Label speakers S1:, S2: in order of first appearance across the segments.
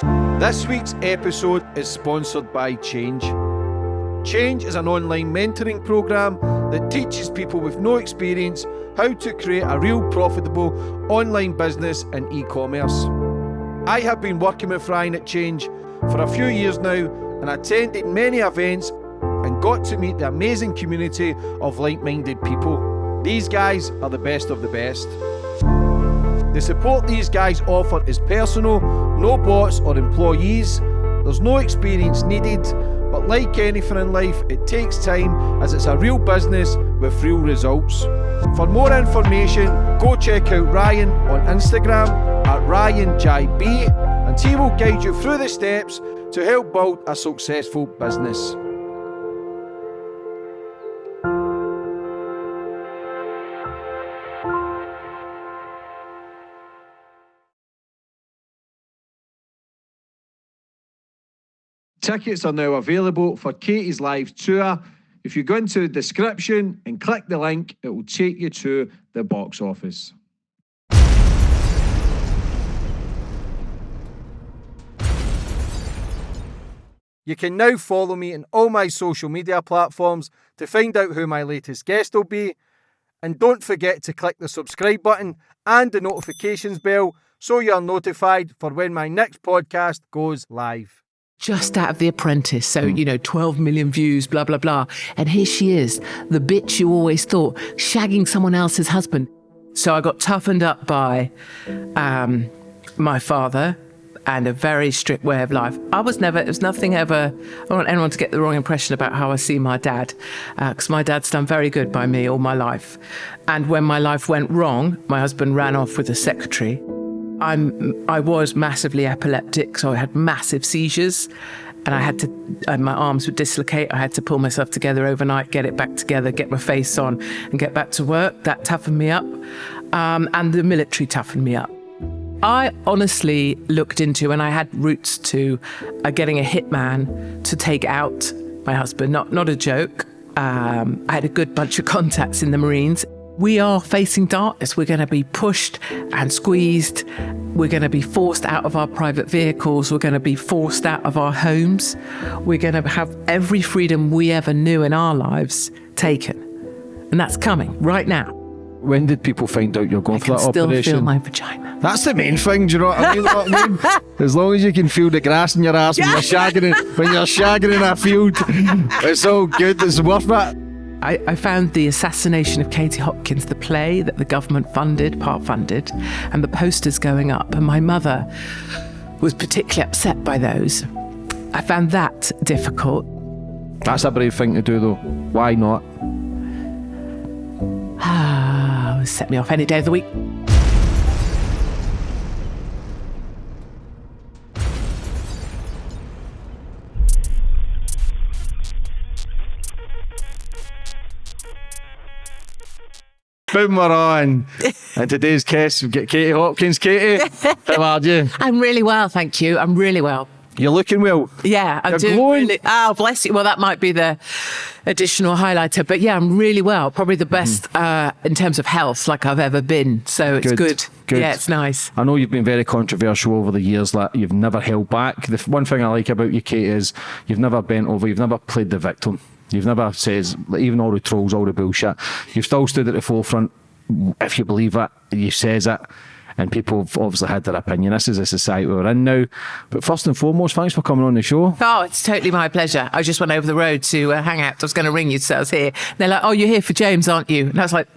S1: This week's episode is sponsored by Change. Change is an online mentoring program that teaches people with no experience how to create a real profitable online business in e commerce. I have been working with Ryan at Change for a few years now and attended many events and got to meet the amazing community of like minded people. These guys are the best of the best. The support these guys offer is personal, no bots or employees. There's no experience needed, but like anything in life, it takes time as it's a real business with real results. For more information, go check out Ryan on Instagram at RyanJB and he will guide you through the steps to help build a successful business. Tickets are now available for Katie's live tour. If you go into the description and click the link, it will take you to the box office. You can now follow me on all my social media platforms to find out who my latest guest will be. And don't forget to click the subscribe button and the notifications bell so you're notified for when my next podcast goes live
S2: just out of The Apprentice. So, you know, 12 million views, blah, blah, blah. And here she is, the bitch you always thought, shagging someone else's husband. So I got toughened up by um, my father and a very strict way of life. I was never, it was nothing ever, I don't want anyone to get the wrong impression about how I see my dad, because uh, my dad's done very good by me all my life. And when my life went wrong, my husband ran off with a secretary I'm I was massively epileptic, so I had massive seizures, and I had to. Uh, my arms would dislocate. I had to pull myself together overnight, get it back together, get my face on, and get back to work. That toughened me up, um, and the military toughened me up. I honestly looked into, and I had routes to uh, getting a hitman to take out my husband. Not not a joke. Um, I had a good bunch of contacts in the Marines we are facing darkness. We're going to be pushed and squeezed. We're going to be forced out of our private vehicles. We're going to be forced out of our homes. We're going to have every freedom we ever knew in our lives taken. And that's coming right now.
S1: When did people find out you're going
S2: I
S1: for that
S2: still
S1: operation?
S2: feel my vagina.
S1: That's the main thing, do you know what I mean? what I mean? As long as you can feel the grass in your ass when you're shagging in, when you're shagging in a field, it's all good. It's worth it.
S2: I, I, found the assassination of Katie Hopkins, the play that the government funded, part funded, and the posters going up. And my mother was particularly upset by those. I found that difficult.
S1: That's a brave thing to do, though. Why not?
S2: Ah, set me off any day of the week.
S1: Boom, we're on. and today's guest, we get Katie Hopkins. Katie, how are you?
S2: I'm really well, thank you. I'm really well.
S1: You're looking well.
S2: Yeah, I'm
S1: You're
S2: doing
S1: glowing.
S2: really. Oh, bless you. Well, that might be the additional highlighter, but yeah, I'm really well. Probably the best mm. uh, in terms of health, like I've ever been. So it's good. good. good. Yeah, it's nice.
S1: I know you've been very controversial over the years. Like you've never held back. The one thing I like about you, Kate, is you've never bent over. You've never played the victim. You've never says even all the trolls, all the bullshit. You've still stood at the forefront. If you believe it, you says it. And people have obviously had their opinion. This is a society we're in now. But first and foremost, thanks for coming on the show.
S2: Oh, it's totally my pleasure. I just went over the road to uh, hang out. I was going to ring you, so I was here. They're like, "Oh, you're here for James, aren't you?" And I was like.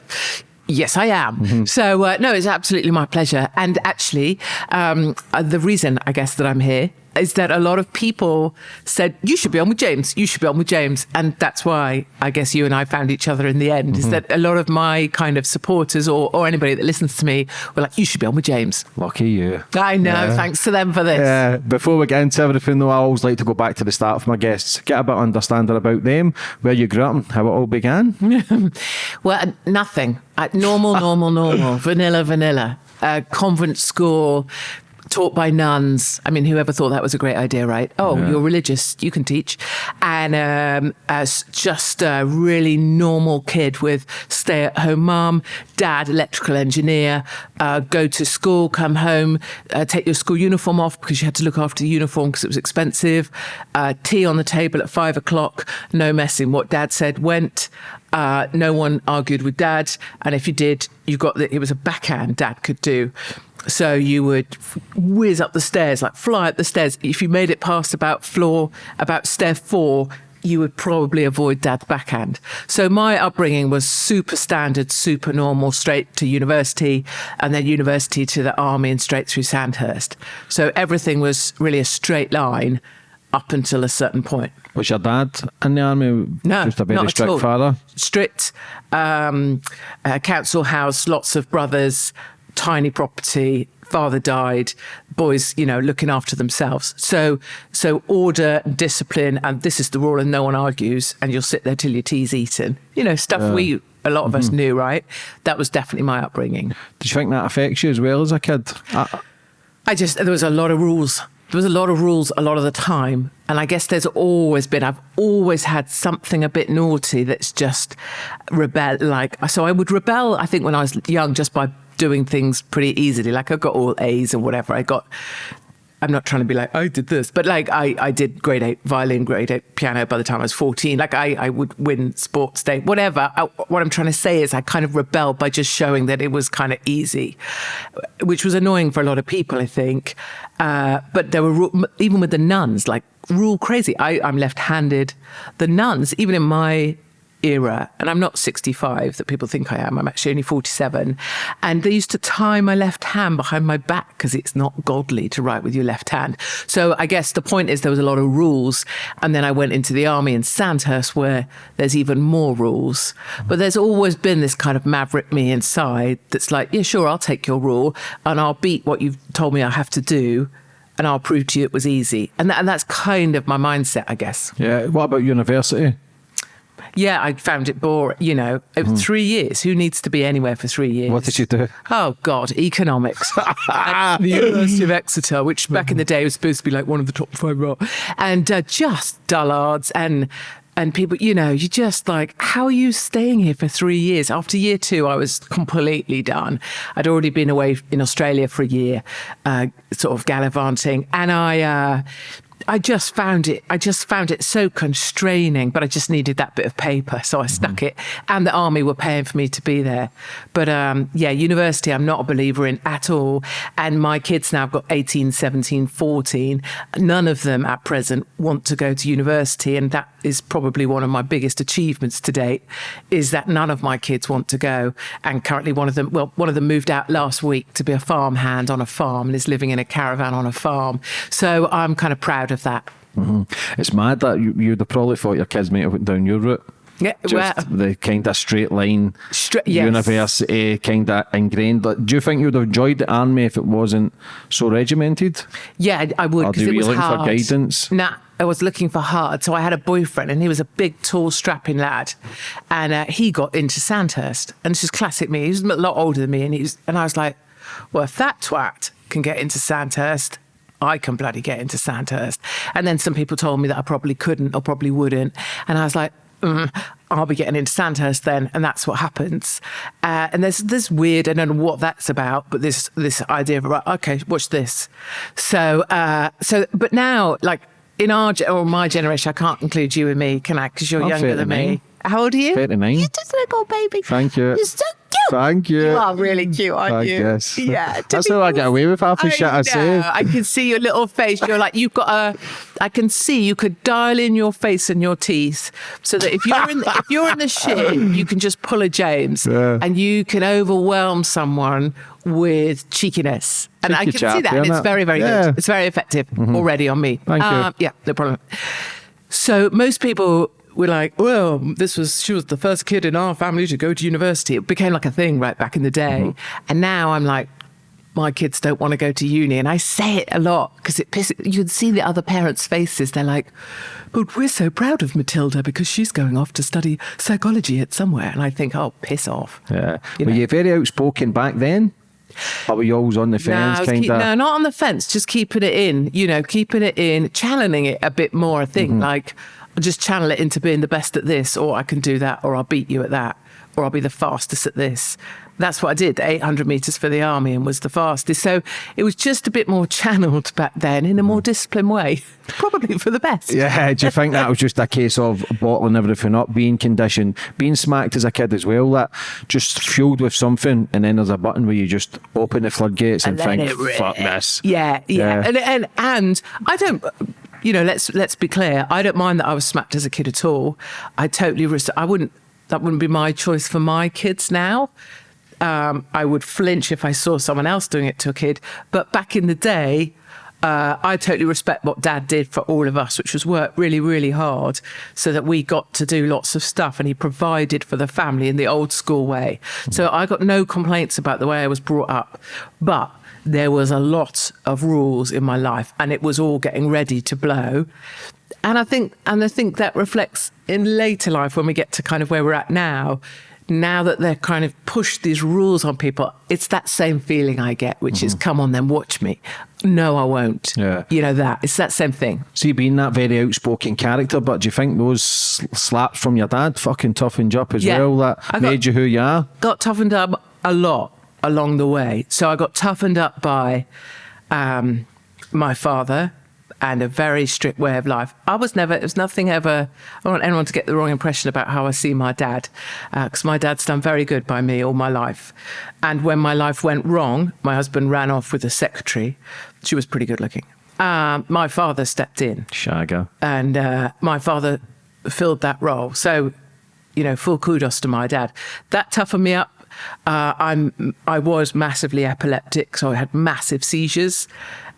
S2: Yes, I am. Mm-hmm. So, uh, no, it's absolutely my pleasure. And actually, um, uh, the reason I guess that I'm here is that a lot of people said you should be on with James, you should be on with James, and that's why I guess you and I found each other in the end. Mm-hmm. Is that a lot of my kind of supporters or, or anybody that listens to me were like, you should be on with James.
S1: Lucky you.
S2: I know. Yeah. Thanks to them for this.
S1: Yeah. Before we get into everything, though, I always like to go back to the start of my guests, get a bit of understanding about them, where you grew up, and how it all began.
S2: well, nothing. Normal, normal, normal, vanilla, vanilla. Uh, convent school, taught by nuns. I mean, whoever thought that was a great idea, right? Oh,
S1: Yeah.
S2: you're religious, you can teach. And um, as just a really normal kid with stay at home mom, dad, electrical engineer, uh, go to school, come home, uh, take your school uniform off because you had to look after the uniform because it was expensive, uh, tea on the table at five o'clock, no messing. What dad said went. Uh, no one argued with dad. And if you did, you got that it was a backhand dad could do. So you would whiz up the stairs, like fly up the stairs. If you made it past about floor, about stair four, you would probably avoid dad's backhand. So my upbringing was super standard, super normal, straight to university, and then university to the army and straight through Sandhurst. So everything was really a straight line up until a certain point.
S1: Was your dad in the army?
S2: No,
S1: Just a very
S2: not at
S1: strict
S2: all.
S1: father?
S2: Strict um, uh, council house, lots of brothers, tiny property. Father died. Boys, you know, looking after themselves. So, so order, discipline, and this is the rule, and no one argues. And you'll sit there till your tea's eaten. You know, stuff we a lot of us mm-hmm. knew, right? That was definitely my upbringing.
S1: Did you think that affects you as well as a kid? I,
S2: I just there was a lot of rules. There was a lot of rules a lot of the time, and I guess there's always been. I've always had something a bit naughty that's just rebel. Like so, I would rebel. I think when I was young, just by doing things pretty easily. Like I got all A's or whatever. I got. I'm not trying to be like I did this, but like I, I did grade eight violin, grade eight piano by the time I was 14. Like I, I would win sports day, whatever. I, what I'm trying to say is I kind of rebelled by just showing that it was kind of easy, which was annoying for a lot of people, I think. Uh, but there were even with the nuns, like rule crazy. I, I'm left-handed. The nuns, even in my era, and I'm not 65 that people think I am. I'm actually only 47. And they used to tie my left hand behind my back because it's not godly to write with your left hand. So I guess the point is there was a lot of rules. And then I went into the army in Sandhurst where there's even more rules. But there's always been this kind of maverick me inside that's like, yeah, sure, I'll take your rule and I'll beat what you've told me I have to do. And I'll prove to you it was easy. And, that, and that's kind of my mindset, I guess.
S1: yeah. What about university?
S2: Yeah, I found it boring. You know, It was three years. Who needs to be anywhere for three years?
S1: What did you do?
S2: Oh God, economics. At the University of Exeter, which back in the day was supposed to be like one of the top five, and uh, just dullards and and people. You know, you're just like, how are you staying here for three years? After year two, I was completely done. I'd already been away in Australia for a year, uh, sort of gallivanting, and I. Uh, I just found it. I just found it so constraining, but I just needed that bit of paper, so I stuck it. And the army were paying for me to be there. But um, yeah, university, I'm not a believer in at all. And my kids now have got 18, 17, 14. None of them at present want to go to university, and that is probably one of my biggest achievements to date. Is that none of my kids want to go, and currently one of them, well, one of them moved out last week to be a farmhand on a farm and is living in a caravan on a farm. So I'm kind of proud of that.
S1: It's mad that you, you'd have probably thought your kids might have went down your route.
S2: Yeah,
S1: Just
S2: well,
S1: the kind of straight line,
S2: Stra- yes.
S1: university, kind of ingrained. Like, do you think you'd have enjoyed the army if it wasn't so regimented?
S2: yeah, I- would
S1: Or
S2: because
S1: do
S2: it
S1: you
S2: was
S1: look for
S2: hard.
S1: guidance?
S2: Nah, I was looking for hard. So I had a boyfriend, and he was a big, tall, strapping lad, and uh, he got into Sandhurst. And this is classic me. He was a lot older than me, and he was, and I was like, well, if that twat can get into Sandhurst. I can bloody get into Sandhurst. And then some people told me that I probably couldn't or probably wouldn't. And I was like, mm, I'll be getting into Sandhurst then. And that's what happens. Uh, and there's this weird, I don't know what that's about, but this this idea of, right, okay, watch this. So, uh, so, but now, like in our, or my generation, I can't include you and me, can I? Because you're
S1: I'm
S2: younger than
S1: 39.
S2: me. How old are you?
S1: 39.
S2: You're just a little baby.
S1: Thank you.
S2: You're so cute.
S1: Thank you.
S2: You are really cute, aren't
S1: I
S2: you?
S1: guess.
S2: Yeah.
S1: That's how I get away with half the
S2: I
S1: shit I say.
S2: I can see your little face. You're like you've got a. I can see you could dial in your face and your teeth, so that if you're in the, if you're in the shit, you can just pull a James,
S1: Yeah.
S2: and you can overwhelm someone with cheekiness. And I can
S1: chap,
S2: see that, and it's
S1: innit?
S2: very, very
S1: Yeah. Mm-hmm.
S2: good. It's very effective already on me.
S1: Thank you.
S2: Um, yeah, no problem. So most people were like, well, this was she was the first kid in our family to go to university. It became like a thing right back in the day.
S1: Mm-hmm.
S2: And now I'm like, my kids don't want to go to uni. And I say it a lot because it pisses you'd see the other parents' faces. They're like, but we're so proud of Matilda because she's going off to study psychology at somewhere. And I think, oh, piss off.
S1: Yeah.
S2: You
S1: Were
S2: know.
S1: you very outspoken back then? Or were you always on the fence, kind
S2: keep-
S1: of?
S2: no, not on the fence, just keeping it in, you know, keeping it in, channeling it a bit more, I think.
S1: Mm-hmm.
S2: Like, just channel it into being the best at this, or I can do that, or I'll beat you at that, or I'll be the fastest at this. That's what I did, 800 meters for the army and was the fastest. So it was just a bit more channeled back then in a more disciplined way, probably for the best.
S1: Yeah, do you think that was just a case of bottling everything up, being conditioned, being smacked as a kid as well, that just fueled with something, and then there's a button where you just open the floodgates and,
S2: let
S1: think, fuck this.
S2: Yeah, yeah,
S1: Yeah.
S2: And, and and I don't. You know, let's let's be clear. I don't mind that I was smacked as a kid at all. I totally. I wouldn't. That wouldn't be my choice for my kids now. Um, I would flinch if I saw someone else doing it to a kid. But back in the day, uh, I totally respect what Dad did for all of us, which was work really, really hard, so that we got to do lots of stuff, and he provided for the family in the old school way. So I got no complaints about the way I was brought up, but there was a lot of rules in my life, and it was all getting ready to blow. And I think, and I think that reflects in later life when we get to kind of where we're at now. Now that they're kind of pushed these rules on people, it's that same feeling I get, which is, mm-hmm. come on, then watch me. No, I won't.
S1: Yeah.
S2: You know that. It's that same thing.
S1: See, being that very outspoken character, but do you think those slaps from your dad fucking toughened you up as
S2: Yeah.
S1: well? That
S2: got-
S1: made you who you are?
S2: got toughened up a lot along the way. So I got toughened up by um, my father and a very strict way of life. I was never, it was nothing ever, I don't want anyone to get the wrong impression about how I see my dad, because my dad's done very good by me all my life. And when my life went wrong, my husband ran off with a secretary. She was pretty good looking. Um, my father stepped in
S1: Shagger.
S2: and uh, my father filled that role. So, you know, full kudos to my dad. That toughened me up. Uh, I'm I was massively epileptic, so I had massive seizures,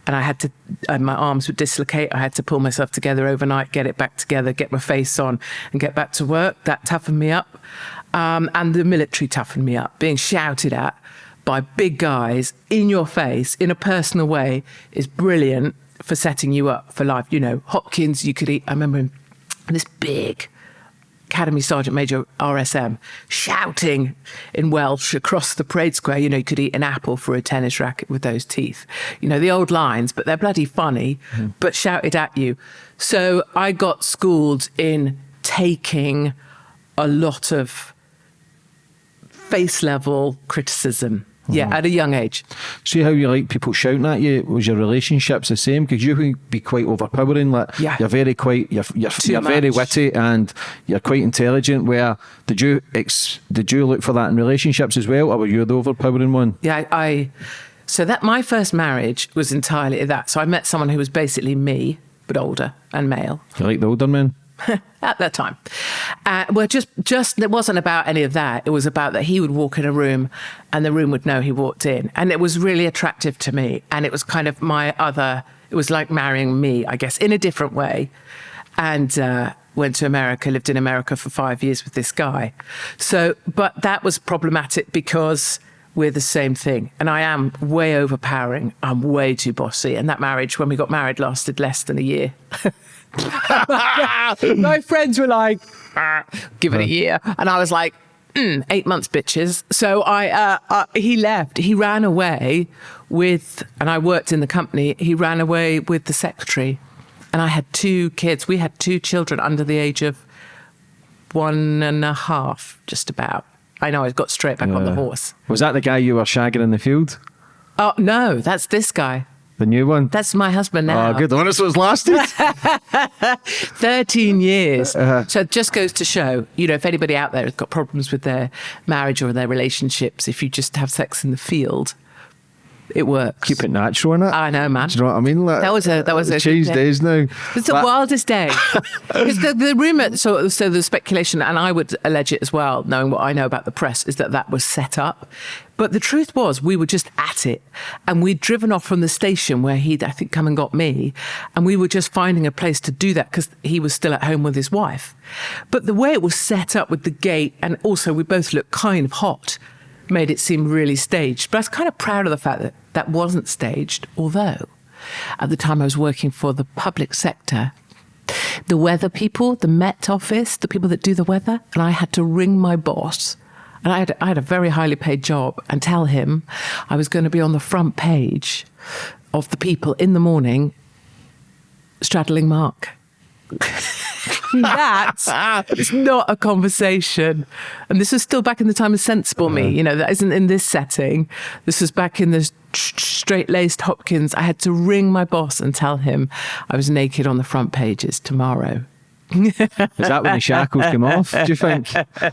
S2: and I had to. And my arms would dislocate. I had to pull myself together overnight, get it back together, get my face on, and get back to work. That toughened me up, um, and the military toughened me up. Being shouted at by big guys in your face in a personal way is brilliant for setting you up for life. You know, Hopkins, you could eat. I remember him, this big Academy Sergeant Major RSM shouting in Welsh across the parade square. You know, you could eat an apple for a tennis racket with those teeth. You know, the old lines, but they're bloody funny, hmm. but shouted at you. So I got schooled in taking a lot of face level criticism. Yeah, mm-hmm. at a young age.
S1: See how you like people shouting at you? Was your relationships the same? Because you can be quite overpowering. Like
S2: Yeah.
S1: you're very quite, you're you're, you're very witty and you're quite intelligent. Where did you ex, did you look for that in relationships as well, or were you the overpowering one?
S2: Yeah, I, I so that my first marriage was entirely that. So I met someone who was basically me, but older and male
S1: You like the older men?
S2: at that time. Uh, well, just just it wasn't about any of that. It was about that he would walk in a room, and the room would know he walked in, and it was really attractive to me. And it was kind of my other. It was like marrying me, I guess, in a different way. And uh, went to America, lived in America for five years with this guy. So, but that was problematic because we're the same thing. And I am way overpowering. I'm way too bossy. And that marriage, when we got married, lasted less than a year. My friends were like, "Ah, give it a year. And I was like, mm, eight months, bitches. So I, uh, uh, he left. He ran away with, and I worked in the company. He ran away with the secretary. And I had two kids. We had two children under the age of one and a half, just about. I know, I got straight back on the horse.
S1: Was that the guy you were shagging in the field?
S2: Oh, no, that's this guy.
S1: The new one?
S2: That's my husband now.
S1: Oh, good. The one that's lasted.
S2: 13 years.
S1: Uh-huh.
S2: So it just goes to show, you know, if anybody out there has got problems with their marriage or their relationships, if you just have sex in the field, it works.
S1: Keep it natural, innit?
S2: I know, man.
S1: Do you know what I mean? Like,
S2: That was a- that was a good
S1: changed days now.
S2: It's the wildest day. Because the, the rumor, so, so the speculation, and I would allege it as well, knowing what I know about the press, is that that was set up. But the truth was, we were just at it. And we'd driven off from the station where he'd, I think, come and got me. And we were just finding a place to do that because he was still at home with his wife. But the way it was set up with the gate, and also we both looked kind of hot, made it seem really staged. But I was kind of proud of the fact that that wasn't staged, although at the time I was working for the public sector the weather people, the Met office, the people that do the weather, and I had to ring my boss and I had, I had a very highly paid job, and tell him I was going to be on the front page of the People in the morning, straddling Mark. that is not a conversation. And this was still back in the time of sensible me. You know, that isn't in this setting. This was back in the straight laced Hopkins. I had to ring my boss and tell him I was naked on the front pages tomorrow.
S1: Is that when the shackles came off? Do you think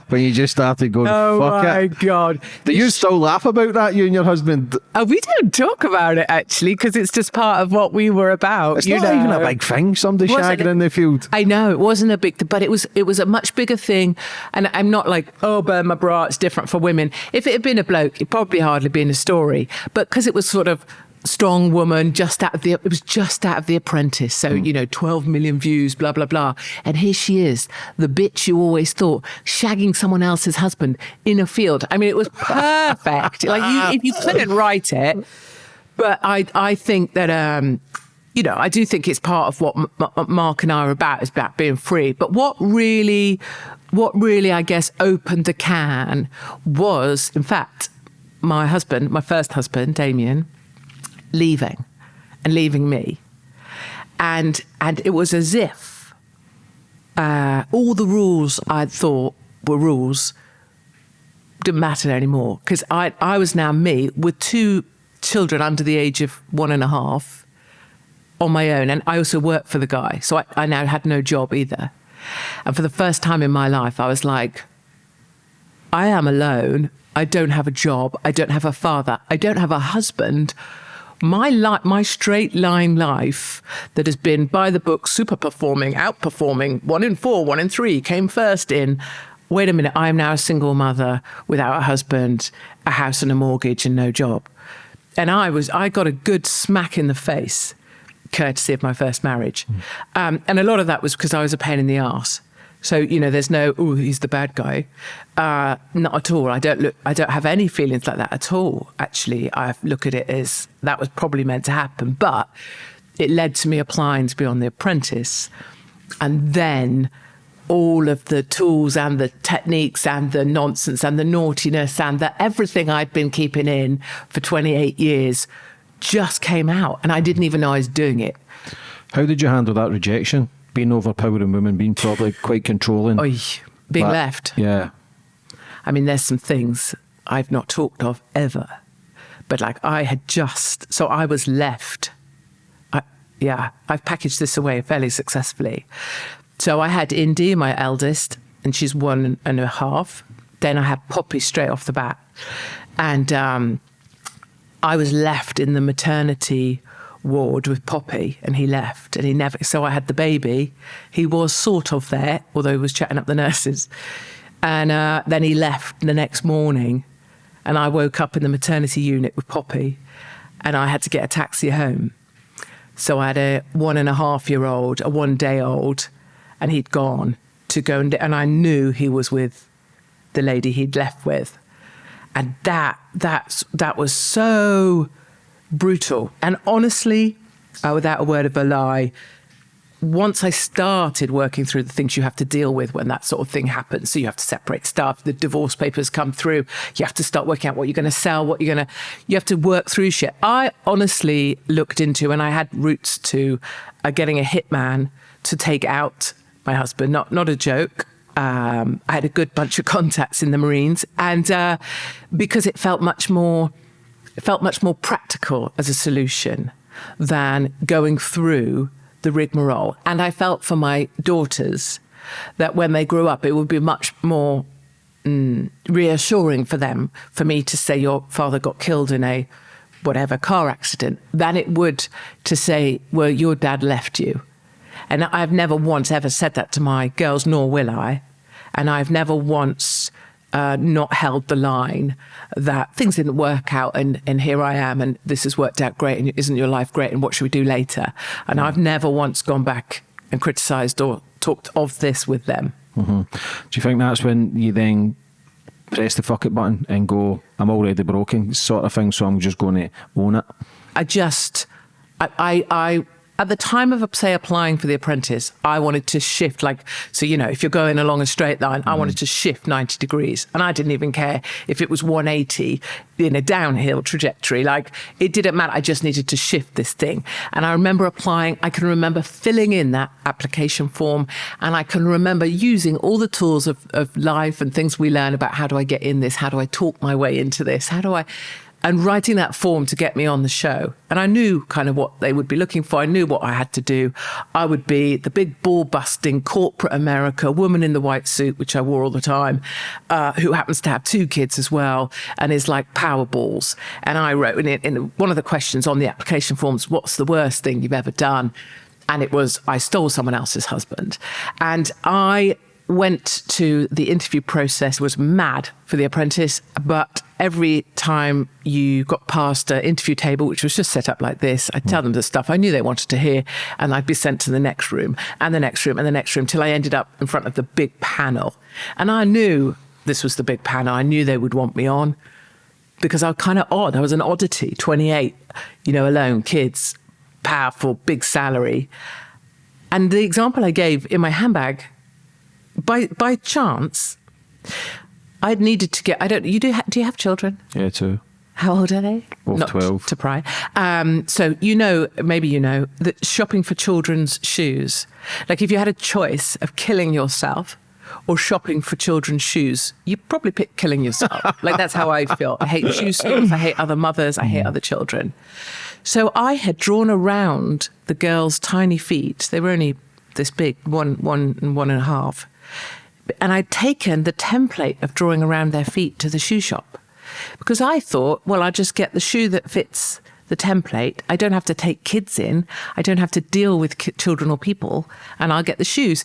S1: when you just started going?
S2: Oh
S1: Fuck
S2: my
S1: it.
S2: god!
S1: Do you still laugh about that, you and your husband?
S2: Oh, we don't talk about it actually because it's just part of what we were about.
S1: It's not even a big thing. Somebody shagging
S2: it?
S1: in the field.
S2: I know it wasn't a big, thing, but it was it was a much bigger thing. And I'm not like, oh, burn my bra. It's different for women. If it had been a bloke, it'd probably hardly been a story. But because it was sort of strong woman, just out of the, it was just out of the Apprentice. So you know, 12 million views, blah blah blah. And here she is, the bitch you always thought, shagging someone else's husband in a field. I mean, it was perfect. like you, if you couldn't write it, but I I think that um, you know I do think it's part of what M- M- Mark and I are about is about being free. But what really, what really I guess opened the can was in fact my husband, my first husband, Damien, leaving and leaving me, and and it was as if uh, all the rules I'd thought were rules didn't matter anymore because I, I was now me with two children under the age of one and a half on my own. And I also worked for the guy. So I, I now had no job either. And for the first time in my life, I was like, I am alone. I don't have a job. I don't have a father. I don't have a husband. My life, my straight line life that has been by the book, super performing, outperforming, one in four, one in three, came first in. Wait a minute, I am now a single mother without a husband, a house and a mortgage, and no job. And I was, I got a good smack in the face, courtesy of my first marriage. Um, and a lot of that was because I was a pain in the ass. So you know, there's no, oh, he's the bad guy. Uh, not at all. I don't look. I don't have any feelings like that at all. Actually, I look at it as that was probably meant to happen, but it led to me applying to be on The Apprentice, and then all of the tools and the techniques and the nonsense and the naughtiness and the everything I'd been keeping in for 28 years just came out, and I didn't even know I was doing it.
S1: How did you handle that rejection? Being overpowering women, being probably quite controlling.
S2: Oy, being
S1: That-
S2: left.
S1: Yeah.
S2: I mean, there's some things I've not talked of ever, but like I had just, so I was left. I, yeah, I've packaged this away fairly successfully. So I had Indy, my eldest, and she's one and a half. Then I had Poppy straight off the bat. And um, I was left in the maternity ward with Poppy and he left and he never so I had the baby. He was sort of there, although he was chatting up the nurses. And uh, then he left the next morning and I woke up in the maternity unit with Poppy and I had to get a taxi home. So I had a one and a half year old, a one day old, and he'd gone to go and, and I knew he was with the lady he'd left with. And that that's that was so brutal. And honestly, uh, without a word of a lie, once I started working through the things you have to deal with when that sort of thing happens, so you have to separate stuff, the divorce papers come through, you have to start working out what you're going to sell, what you're going to, you have to work through shit. I honestly looked into, and I had routes to uh, getting a hitman to take out my husband, not, not a joke. Um, I had a good bunch of contacts in the Marines, and uh, because it felt much more, felt much more practical as a solution than going through the rigmarole. And I felt for my daughters that when they grew up, it would be much more mm, reassuring for them for me to say your father got killed in a whatever car accident than it would to say, well, your dad left you. And I've never once ever said that to my girls, nor will I. And I've never once uh, not held the line that things didn't work out and, and here I am and this has worked out great and isn't your life great and what should we do later? And I've never once gone back and criticised or talked of this with them.
S1: Do you think that's when you then press the fuck it button and go, I'm already broken, sort of thing, so I'm just going to own it?
S2: I just, I, I, I at the time of, say, applying for The Apprentice, I wanted to shift, like, so, you know, if you're going along a straight line, I wanted mm. to shift 90 degrees. And I didn't even care if it was 180 in a downhill trajectory. Like, it didn't matter. I just needed to shift this thing. And I remember applying, I can remember filling in that application form. And I can remember using all the tools of, of life and things we learn about how do I get in this? How do I talk my way into this? How do I and writing that form to get me on the show. And I knew kind of what they would be looking for. I knew what I had to do. I would be the big ball busting corporate America woman in the white suit, which I wore all the time, uh, who happens to have two kids as well and is like power balls. And I wrote in, in one of the questions on the application forms, what's the worst thing you've ever done? And it was, I stole someone else's husband. And I went to the interview process was mad for the apprentice but every time you got past an interview table which was just set up like this i'd tell them the stuff i knew they wanted to hear and i'd be sent to the next room and the next room and the next room till i ended up in front of the big panel. And i knew this was the big panel. I knew they would want me on because i was kind of odd. I was an oddity 28 you know alone kids powerful big salary. And the example i gave in my handbag by by chance, I'd needed to get. I don't. You do. Ha, do you have children?
S1: Yeah, two.
S2: How old are they?
S1: Both
S2: Not
S1: 12.
S2: To pry. Um, so you know, maybe you know that shopping for children's shoes. Like if you had a choice of killing yourself or shopping for children's shoes, you probably pick killing yourself. like that's how I feel. I hate shoe stores. I hate other mothers. I hate other children. So I had drawn around the girls' tiny feet. They were only this big, one, one and one and a half. And I'd taken the template of drawing around their feet to the shoe shop because I thought, well, I'll just get the shoe that fits the template. I don't have to take kids in. I don't have to deal with children or people, and I'll get the shoes.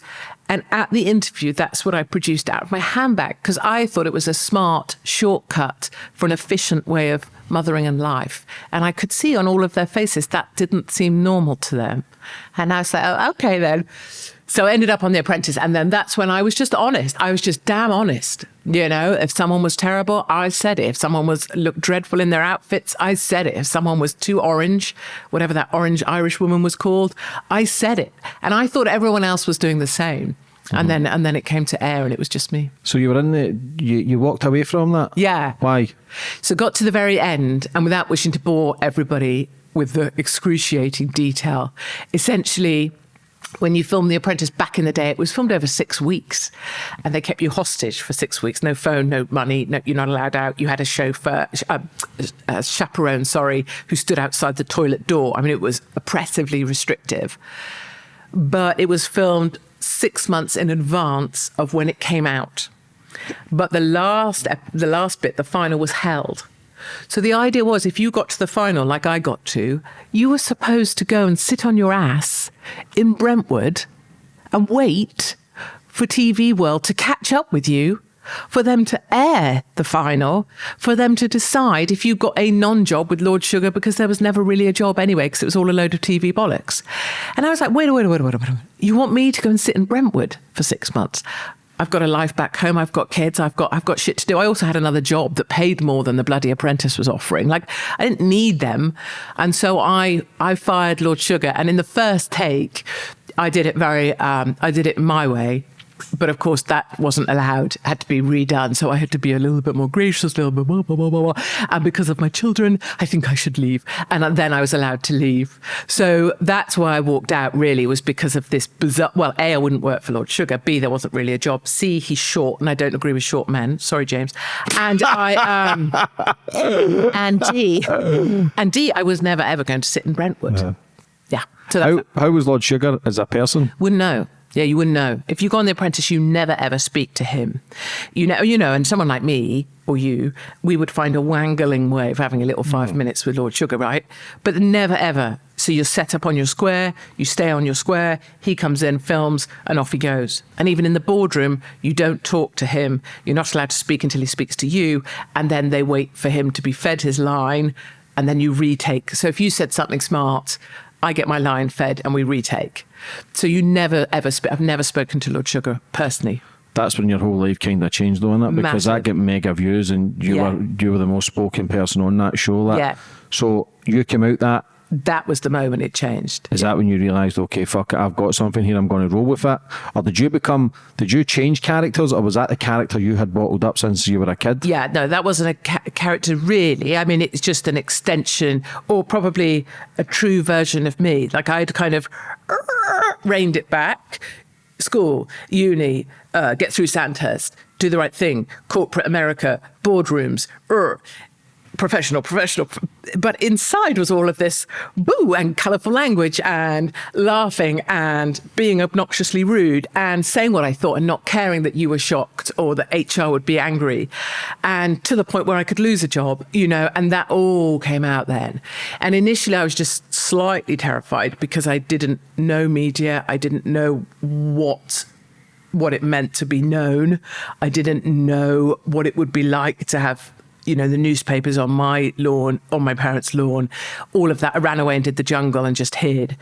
S2: And at the interview, that's what I produced out of my handbag because I thought it was a smart shortcut for an efficient way of mothering and life. And I could see on all of their faces that didn't seem normal to them. And I said, oh, okay then. So I ended up on The Apprentice. And then that's when I was just honest. I was just damn honest. You know, if someone was terrible, I said it. If someone was looked dreadful in their outfits, I said it. If someone was too orange, whatever that orange Irish woman was called, I said it. And I thought everyone else was doing the same. And then and then it came to air and it was just me.
S1: So you were in the. You, you walked away from that?
S2: Yeah.
S1: Why?
S2: So got to the very end, and without wishing to bore everybody with the excruciating detail, essentially, when you filmed The Apprentice back in the day, it was filmed over six weeks, and they kept you hostage for six weeks. No phone, no money, no, you're not allowed out. You had a chauffeur, uh, a chaperone, sorry, who stood outside the toilet door. I mean, it was oppressively restrictive. But it was filmed six months in advance of when it came out. But the last, the last bit, the final was held. So the idea was if you got to the final, like I got to, you were supposed to go and sit on your ass in Brentwood and wait for TV World to catch up with you, for them to air the final, for them to decide if you got a non job with Lord Sugar because there was never really a job anyway because it was all a load of TV bollocks. And I was like, wait, wait, wait, wait, wait, wait. You want me to go and sit in Brentwood for six months? I've got a life back home. I've got kids. I've got I've got shit to do. I also had another job that paid more than the bloody apprentice was offering. Like I didn't need them, and so I I fired Lord Sugar. And in the first take, I did it very um, I did it my way. But of course, that wasn't allowed. Had to be redone. So I had to be a little bit more gracious, a little bit blah, blah, blah, blah, blah. And because of my children, I think I should leave. And then I was allowed to leave. So that's why I walked out, really, was because of this bizarre. Well, A, I wouldn't work for Lord Sugar. B, there wasn't really a job. C, he's short, and I don't agree with short men. Sorry, James. And I, um, and D, and D, I was never ever going to sit in Brentwood. Yeah. So
S1: How, how was Lord Sugar as a person?
S2: wouldn't know. Yeah, you wouldn't know. If you go on The Apprentice, you never ever speak to him. You know, you know, and someone like me or you, we would find a wangling way of having a little five mm. minutes with Lord Sugar, right? But never ever. So you're set up on your square, you stay on your square, he comes in, films, and off he goes. And even in the boardroom, you don't talk to him. You're not allowed to speak until he speaks to you. And then they wait for him to be fed his line, and then you retake. So if you said something smart, I get my line fed and we retake. So you never ever, sp- I've never spoken to Lord Sugar personally.
S1: That's when your whole life kind of changed, though, isn't it? Because that
S2: Massive.
S1: get mega views, and you
S2: Yeah.
S1: were you were the most spoken person on that show. That.
S2: Yeah.
S1: So you came out that
S2: that was the moment it changed.
S1: Is that when you realised, okay, fuck it, I've got something here, I'm going to roll with it? Or did you become, did you change characters, or was that the character you had bottled up since you were a kid?
S2: Yeah, no, that wasn't a ca- character really. I mean, it's just an extension, or probably a true version of me. Like I'd kind of reined it back. School, uni, uh, get through Sandhurst, do the right thing, corporate America, boardrooms, er, professional, professional. But inside was all of this boo and colorful language and laughing and being obnoxiously rude and saying what I thought and not caring that you were shocked or that HR would be angry. And to the point where I could lose a job, you know, and that all came out then. And initially I was just slightly terrified because I didn't know media. I didn't know what what it meant to be known. I didn't know what it would be like to have you know, the newspapers on my lawn, on my parents' lawn, all of that. I ran away and did the jungle and just hid.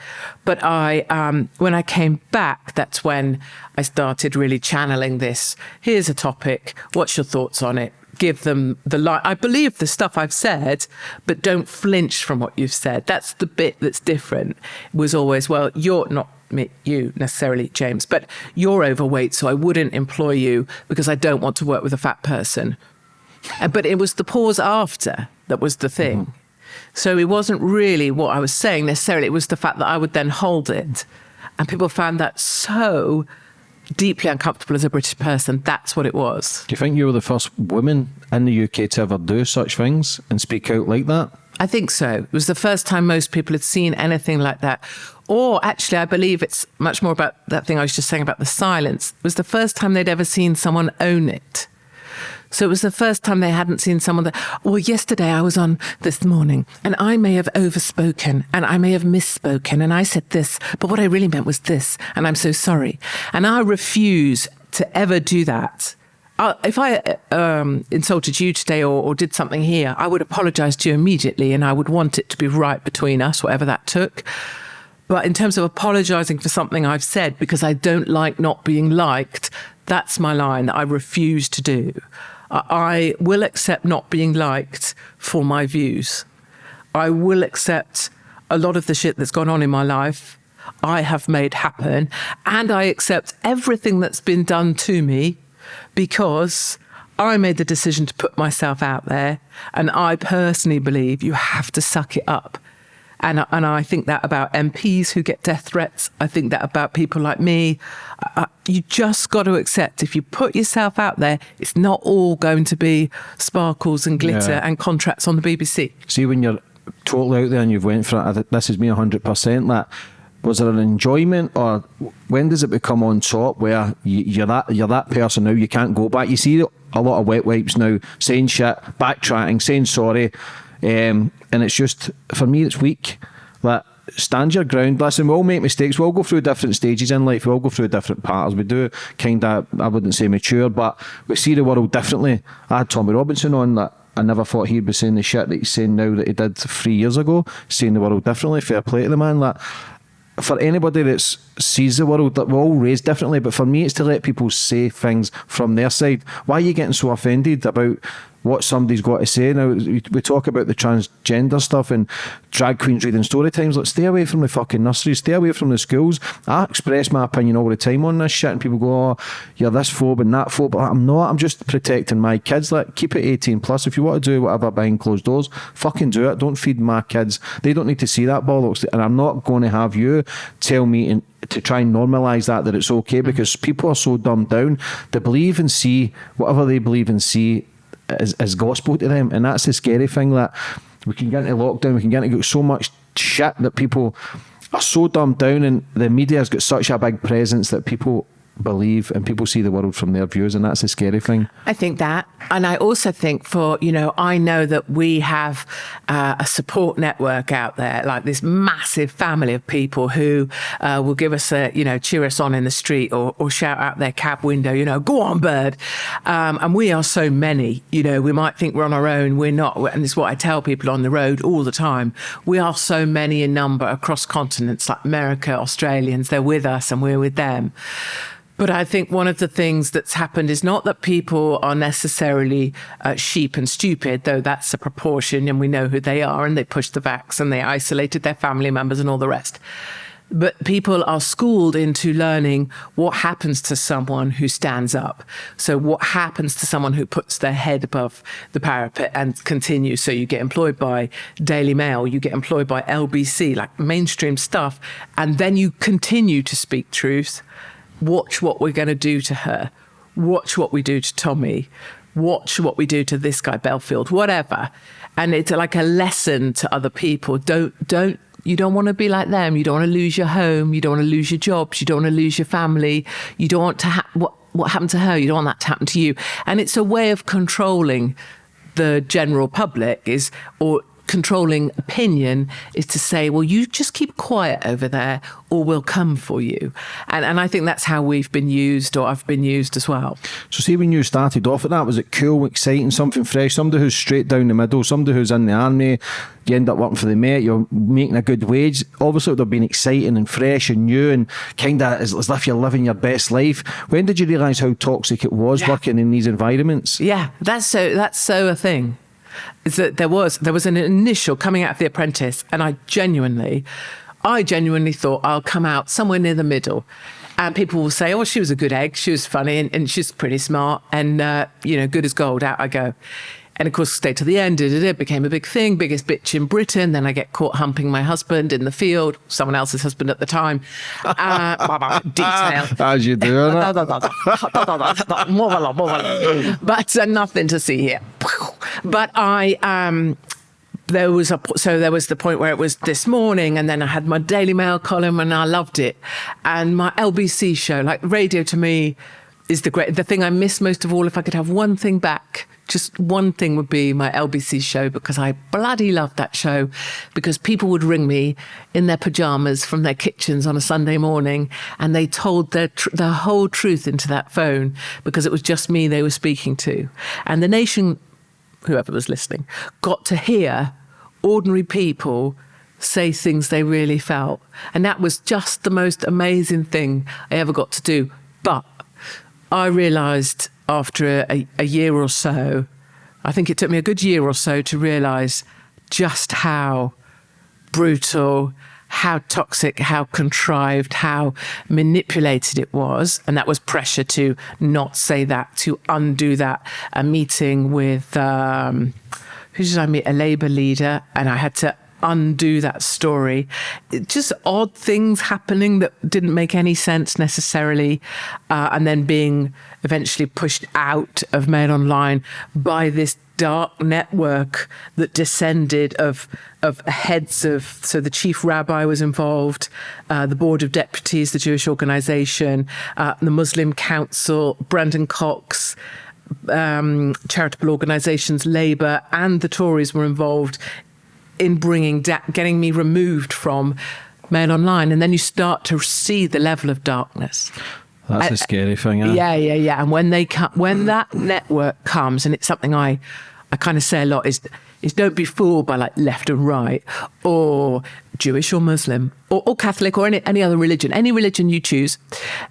S2: But I, um, when I came back, that's when I started really channeling this. Here's a topic. What's your thoughts on it? Give them the light. I believe the stuff I've said, but don't flinch from what you've said. That's the bit that's different. It was always, well, you're not me, you necessarily, James, but you're overweight, so I wouldn't employ you because I don't want to work with a fat person. Uh, but it was the pause after that was the thing. Mm-hmm. So it wasn't really what I was saying necessarily. It was the fact that I would then hold it. And people found that so deeply uncomfortable as a British person. That's what it was.
S1: Do you think you were the first woman in the UK to ever do such things and speak out like that?
S2: I think so. It was the first time most people had seen anything like that. Or actually, I believe it's much more about that thing I was just saying about the silence. It was the first time they'd ever seen someone own it. So it was the first time they hadn't seen someone that, well, yesterday I was on this morning and I may have overspoken and I may have misspoken and I said this, but what I really meant was this. And I'm so sorry. And I refuse to ever do that. Uh, if I um, insulted you today or, or, did something here, I would apologize to you immediately and I would want it to be right between us, whatever that took. But in terms of apologizing for something I've said because I don't like not being liked, that's my line that I refuse to do. I will accept not being liked for my views. I will accept a lot of the shit that's gone on in my life. I have made happen. And I accept everything that's been done to me because I made the decision to put myself out there. And I personally believe you have to suck it up and, and I think that about MPs who get death threats. I think that about people like me. Uh, you just got to accept if you put yourself out there, it's not all going to be sparkles and glitter yeah. and contracts on the BBC.
S1: See, when you're totally out there and you've went for it, this is me 100%. That was there an enjoyment or when does it become on top where you, are that you're that person now you can't go back you see a lot of wet wipes now saying shit backtracking saying sorry um, and it's just, for me, it's weak. That stand your ground. Listen, we all make mistakes. We all go through different stages in life. We all go through different parts. We do kind of, I wouldn't say mature, but we see the world differently. I had Tommy Robinson on that. I never thought he'd be saying the shit that he's saying now that he did three years ago, seeing the world differently. Fair play to the man. That for anybody that sees the world, that we're all raised differently. But for me, it's to let people say things from their side. Why are you getting so offended about what somebody's got to say. Now, we talk about the transgender stuff and drag queens reading story times. Let's stay away from the fucking nurseries, stay away from the schools. I express my opinion all the time on this shit, and people go, oh, you're this phobe and that phobe. But I'm not. I'm just protecting my kids. Like, keep it 18 plus. If you want to do whatever behind closed doors, fucking do it. Don't feed my kids. They don't need to see that bollocks. And I'm not going to have you tell me in, to try and normalise that that it's okay mm-hmm. because people are so dumbed down. They believe and see whatever they believe and see is, is gospel to them. And that's the scary thing that we can get into lockdown, we can get into so much shit that people are so dumbed down and the media has got such a big presence that people believe and people see the world from their views and that's a scary thing.
S2: I think that. And i also think for you know i know that we have uh, a support network out there like this massive family of people who uh, will give us a you know cheer us on in the street or, or shout out their cab window you know go on bird. Um, and we are so many you know we might think we're on our own we're not and it's what i tell people on the road all the time. We are so many in number across continents like america australians they're with us and we're with them But I think one of the things that's happened is not that people are necessarily uh, sheep and stupid, though that's a proportion and we know who they are and they pushed the vax and they isolated their family members and all the rest. But people are schooled into learning what happens to someone who stands up. So, what happens to someone who puts their head above the parapet and continues? So, you get employed by Daily Mail, you get employed by LBC, like mainstream stuff, and then you continue to speak truth. Watch what we're going to do to her. Watch what we do to Tommy. Watch what we do to this guy, Belfield, whatever. And it's like a lesson to other people. Don't, don't you don't want to be like them. You don't want to lose your home. You don't want to lose your jobs. You don't want to lose your family. You don't want to ha- what what happened to her. You don't want that to happen to you. And it's a way of controlling the general public is or controlling opinion is to say, well, you just keep quiet over there or we'll come for you. And, and I think that's how we've been used or I've been used as well.
S1: So, see, when you started off at that, was it cool, exciting, something fresh, somebody who's straight down the middle, somebody who's in the army, you end up working for the Met, you're making a good wage. Obviously, it would have been exciting and fresh and new and kind of as, as if you're living your best life. When did you realise how toxic it was yeah. working in these environments?
S2: Yeah, that's so, that's so a thing is that there was there was an initial coming out of the apprentice and i genuinely i genuinely thought i'll come out somewhere near the middle. And people will say oh she was a good egg. She was funny and, and she's pretty smart and uh, you know good as gold. Out i go and of course, stay to the end. It became a big thing, biggest bitch in Britain. Then I get caught humping my husband in the field, someone else's husband at the time. Uh, detail.
S1: As you do.
S2: but uh, nothing to see here. But I. Um, there was a so there was the point where it was this morning and then I had my Daily Mail column and I loved it and my LBC show like radio to me is the great the thing I miss most of all if I could have one thing back just one thing would be my LBC show because I bloody loved that show because people would ring me in their pajamas from their kitchens on a Sunday morning and they told their their whole truth into that phone because it was just me they were speaking to. And the nation whoever was listening got to hear ordinary people say things they really felt. And that was just the most amazing thing I ever got to do. But I realized after a, a year or so, I think it took me a good year or so to realize just how brutal, how toxic, how contrived, how manipulated it was. And that was pressure to not say that, to undo that. A meeting with, um, who did I meet? A Labour leader. And I had to undo that story. It, just odd things happening that didn't make any sense necessarily. Uh, and then being eventually pushed out of Mail Online by this dark network that descended of of heads of so the chief rabbi was involved, uh, the board of deputies, the Jewish organization, uh, the Muslim Council, Brendan Cox. Um, charitable organizations, Labour, and the Tories were involved in bringing getting me removed from Mail Online, and then you start to see the level of darkness.
S1: That's a scary thing. Yeah,
S2: yeah, yeah. yeah. And when they come, when that network comes, and it's something I, I kind of say a lot is, is don't be fooled by like left and right, or Jewish or Muslim, or, or Catholic, or any any other religion, any religion you choose,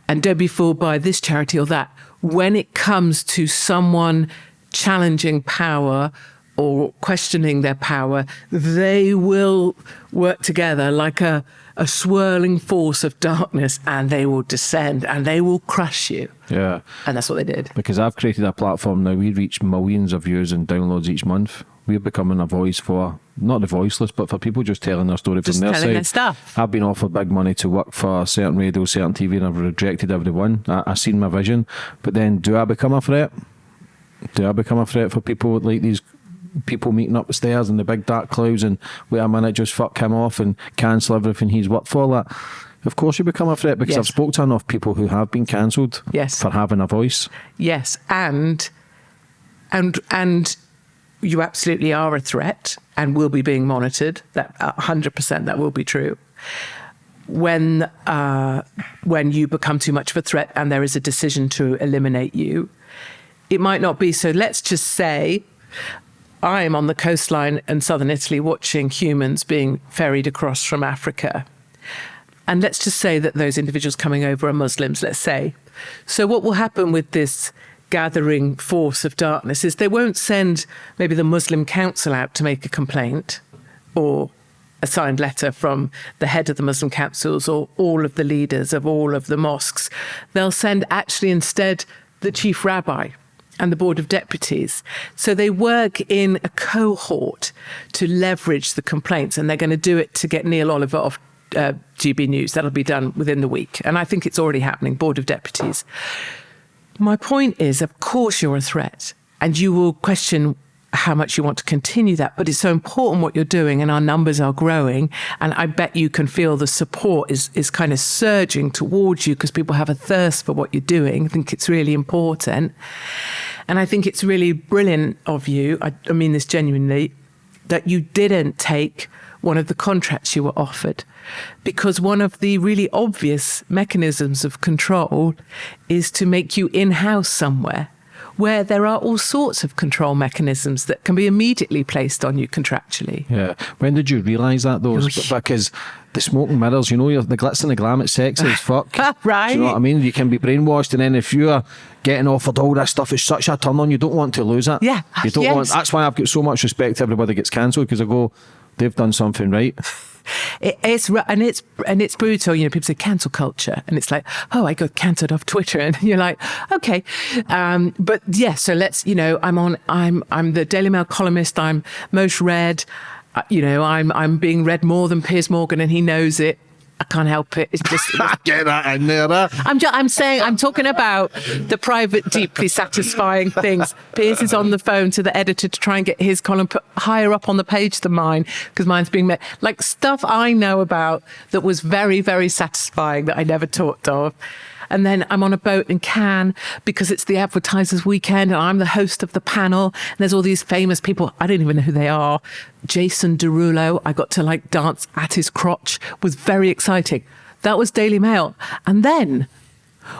S2: and don't be fooled by this charity or that. When it comes to someone challenging power or questioning their power, they will work together like a, a swirling force of darkness and they will descend and they will crush you.
S1: Yeah.
S2: And that's what they did.
S1: Because I've created a platform now, we reach millions of views and downloads each month. We're becoming a voice for not the voiceless, but for people just telling their story
S2: just
S1: from their
S2: side.
S1: Their
S2: stuff.
S1: I've been offered big money to work for certain radio, certain TV, and I've rejected everyone. I, I've seen my vision, but then do I become a threat? Do I become a threat for people like these people meeting up the stairs in the big dark clouds and wait a minute, just fuck him off and cancel everything he's worked for. That, of course, you become a threat because yes. I've spoken to enough people who have been cancelled
S2: yes.
S1: for having a voice.
S2: Yes, and and and you absolutely are a threat and will be being monitored. That hundred percent, that will be true. When uh, when you become too much of a threat and there is a decision to eliminate you, it might not be so. Let's just say I'm on the coastline in southern Italy watching humans being ferried across from Africa. And let's just say that those individuals coming over are Muslims, let's say. So, what will happen with this gathering force of darkness is they won't send maybe the Muslim council out to make a complaint or a signed letter from the head of the Muslim councils or all of the leaders of all of the mosques. They'll send actually instead the chief rabbi and the board of deputies. So they work in a cohort to leverage the complaints, and they're going to do it to get Neil Oliver off uh, GB News. That'll be done within the week. And I think it's already happening, board of deputies. My point is, of course, you're a threat, and you will question how much you want to continue that. But it's so important what you're doing, and our numbers are growing. And I bet you can feel the support is is kind of surging towards you because people have a thirst for what you're doing. I think it's really important, and I think it's really brilliant of you. I, I mean this genuinely, that you didn't take one of the contracts you were offered. Because one of the really obvious mechanisms of control is to make you in house somewhere where there are all sorts of control mechanisms that can be immediately placed on you contractually.
S1: Yeah. When did you realise that though? Because the smoking mirrors, you know, the glitz and the glam, it's sexy as fuck.
S2: right.
S1: Do you know what I mean? You can be brainwashed, and then if you're getting offered all this stuff, it's such a turn on. You don't want to lose it.
S2: Yeah.
S1: You don't
S2: yes.
S1: want. That's why I've got so much respect to everybody that gets cancelled because I go, they've done something right.
S2: It, it's and it's and it's brutal. You know, people say cancel culture, and it's like, oh, I got cancelled off Twitter, and you're like, okay, um, but yes. Yeah, so let's, you know, I'm on. I'm I'm the Daily Mail columnist. I'm most read. Uh, you know, I'm I'm being read more than Piers Morgan, and he knows it. I can't help it. It's just
S1: get that in there. Huh?
S2: I'm just, I'm saying I'm talking about the private, deeply satisfying things. Piers is on the phone to the editor to try and get his column put higher up on the page than mine because mine's being met like stuff I know about that was very, very satisfying that I never talked of. And then I'm on a boat in Cannes because it's the advertisers weekend and I'm the host of the panel. And there's all these famous people. I don't even know who they are. Jason Derulo, I got to like dance at his crotch was very exciting. That was Daily Mail. And then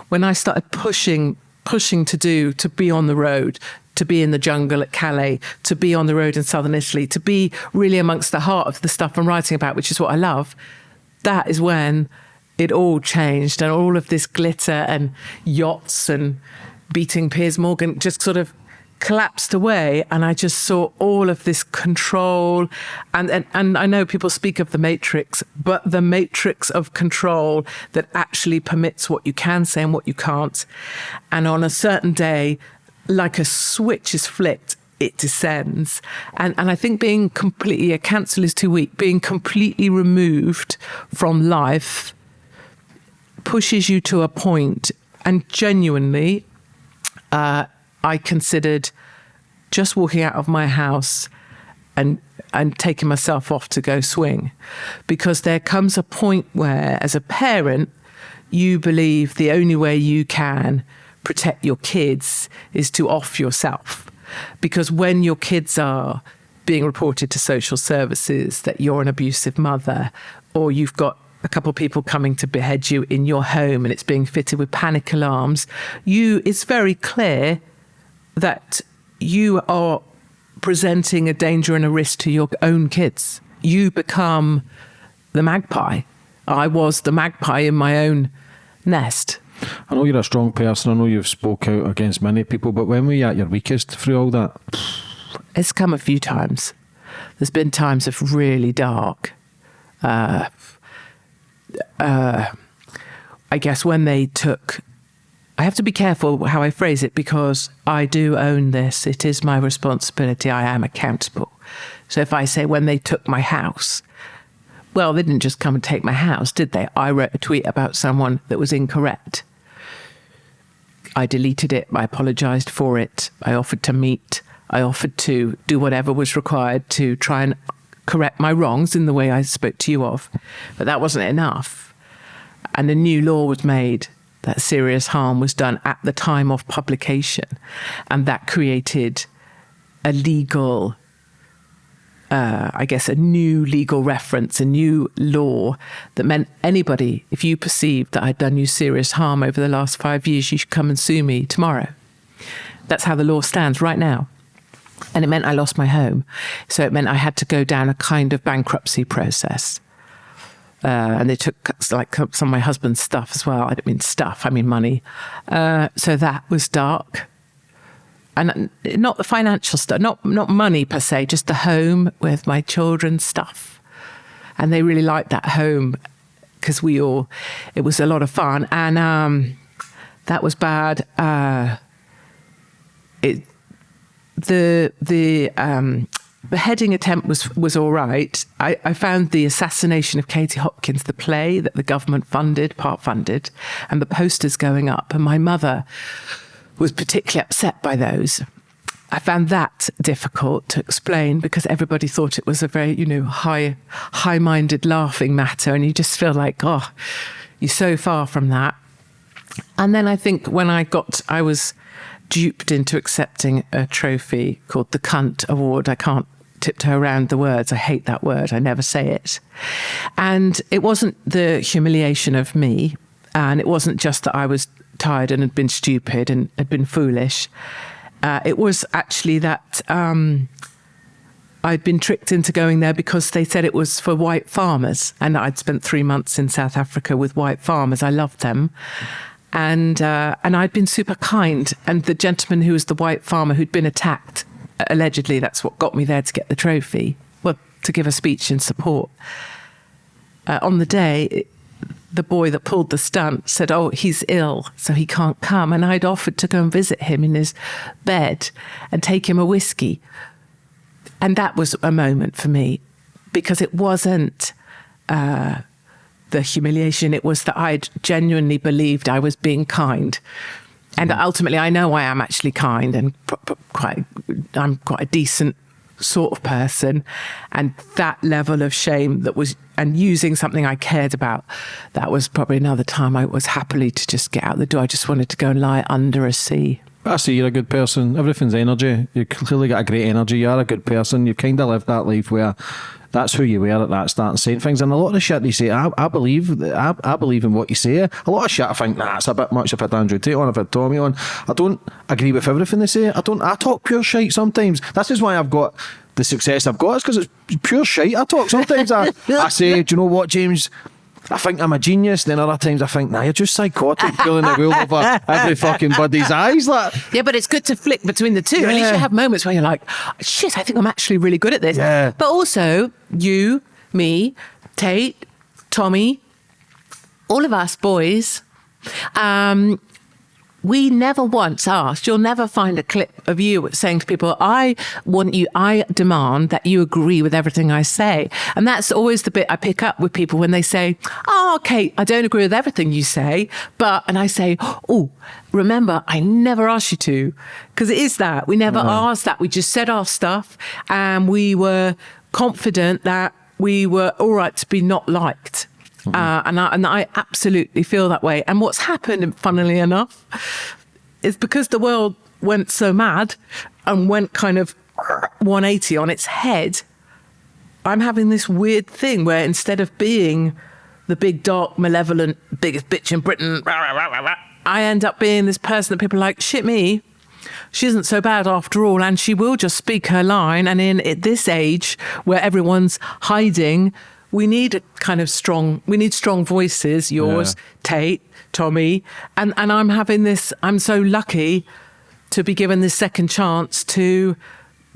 S2: when I started pushing, pushing to do, to be on the road, to be in the jungle at Calais, to be on the road in southern Italy, to be really amongst the heart of the stuff I'm writing about, which is what I love, that is when it all changed and all of this glitter and yachts and beating Piers Morgan just sort of collapsed away. And I just saw all of this control. And, and and I know people speak of the matrix but the matrix of control that actually permits what you can say and what you can't. And on a certain day like a switch is flipped it descends. And, and I think being completely, a cancel is too weak, being completely removed from life pushes you to a point, and genuinely, uh, I considered just walking out of my house and and taking myself off to go swing, because there comes a point where, as a parent, you believe the only way you can protect your kids is to off yourself, because when your kids are being reported to social services that you're an abusive mother or you've got a couple of people coming to behead you in your home and it's being fitted with panic alarms, you it's very clear that you are presenting a danger and a risk to your own kids. You become the magpie. I was the magpie in my own nest.
S1: I know you're a strong person. I know you've spoke out against many people, but when were you at your weakest through all that?
S2: It's come a few times. There's been times of really dark. Uh, uh, I guess when they took, I have to be careful how I phrase it because I do own this. It is my responsibility. I am accountable. So if I say when they took my house, well, they didn't just come and take my house, did they? I wrote a tweet about someone that was incorrect. I deleted it. I apologized for it. I offered to meet. I offered to do whatever was required to try and correct my wrongs in the way I spoke to you of. But that wasn't enough. And a new law was made that serious harm was done at the time of publication. And that created a legal, uh, I guess, a new legal reference, a new law that meant anybody, if you perceived that I'd done you serious harm over the last five years, you should come and sue me tomorrow. That's how the law stands right now. And it meant I lost my home. So it meant I had to go down a kind of bankruptcy process. Uh, and they took like some of my husband's stuff as well. I don't mean stuff, I mean money. Uh, so that was dark. And not the financial stuff, not not money per se, just the home with my children's stuff. And they really liked that home because we all, it was a lot of fun. And um, that was bad. Uh, it, the the um, beheading attempt was was all right. I, I, found the assassination of Katie Hopkins, the play that the government funded, part funded, and the posters going up, and my mother was particularly upset by those. I found that difficult to explain because everybody thought it was a very, you know, high, high-minded, laughing matter, and you just feel like, oh, you're so far from that. And then I think when I got, I was duped into accepting a trophy called the Cunt Award. I can't tiptoe around the words. I hate that word. I never say it. And it wasn't the humiliation of me, and it wasn't just that I was tired and had been stupid and had been foolish. Uh, it was actually that um, I'd been tricked into going there because they said it was for white farmers, and I'd spent three months in South Africa with white farmers. I loved them, and uh, and I'd been super kind. And the gentleman who was the white farmer who'd been attacked, allegedly, that's what got me there to get the trophy. Well, to give a speech in support. Uh, on the day, the boy that pulled the stunt said, Oh, he's ill, so he can't come. And I'd offered to go and visit him in his bed and take him a whiskey. And that was a moment for me because it wasn't uh, the humiliation, it was that I'd genuinely believed I was being kind. And mm. ultimately, I know I am actually kind and quite, I'm quite a decent sort of person. And that level of shame that was and using something I cared about that was probably another time I was happily to just get out the door. I just wanted to go and lie under a sea.
S1: I see you're a good person. Everything's energy. You clearly got a great energy. You're a good person. You've kind of lived that life where that's who you were at that start and saying things. And a lot of the shit they say, I, I believe, I, I believe in what you say. A lot of shit I think, nah, it's a bit much if I had Andrew Tate on, if I had Tommy on. I don't agree with everything they say. I don't, I talk pure shite sometimes. This is why I've got the success I've got. It's because it's pure shite I talk. Sometimes I, I say, do you know what, James? I think I'm a genius. Then other times I think, nah, you're just psychotic, pulling the wheel over every fucking buddy's eyes. Like,
S2: yeah, but it's good to flick between the two. Yeah. At least you have moments where you're like, shit, I think I'm actually really good at this.
S1: Yeah.
S2: But also, you, me, Tate, Tommy, all of us boys, um, we never once asked, you'll never find a clip of you saying to people, I want you, I demand that you agree with everything I say. And that's always the bit I pick up with people when they say, ah, Oh, Kate, I don't agree with everything you say, but, and I say, Oh, remember, I never asked you to. Because it is that. We never uh-huh. asked that. We just said our stuff and we were confident that we were all right to be not liked. Mm-hmm. Uh, and, I, and I absolutely feel that way. And what's happened, funnily enough, is because the world went so mad and went kind of 180 on its head, I'm having this weird thing where instead of being the big, dark, malevolent, biggest bitch in Britain, I end up being this person that people are like, shit me, she isn't so bad after all, and she will just speak her line. And in at this age where everyone's hiding, we need a kind of strong we need strong voices yours yeah. tate tommy. And and i'm having this i'm so lucky to be given this second chance to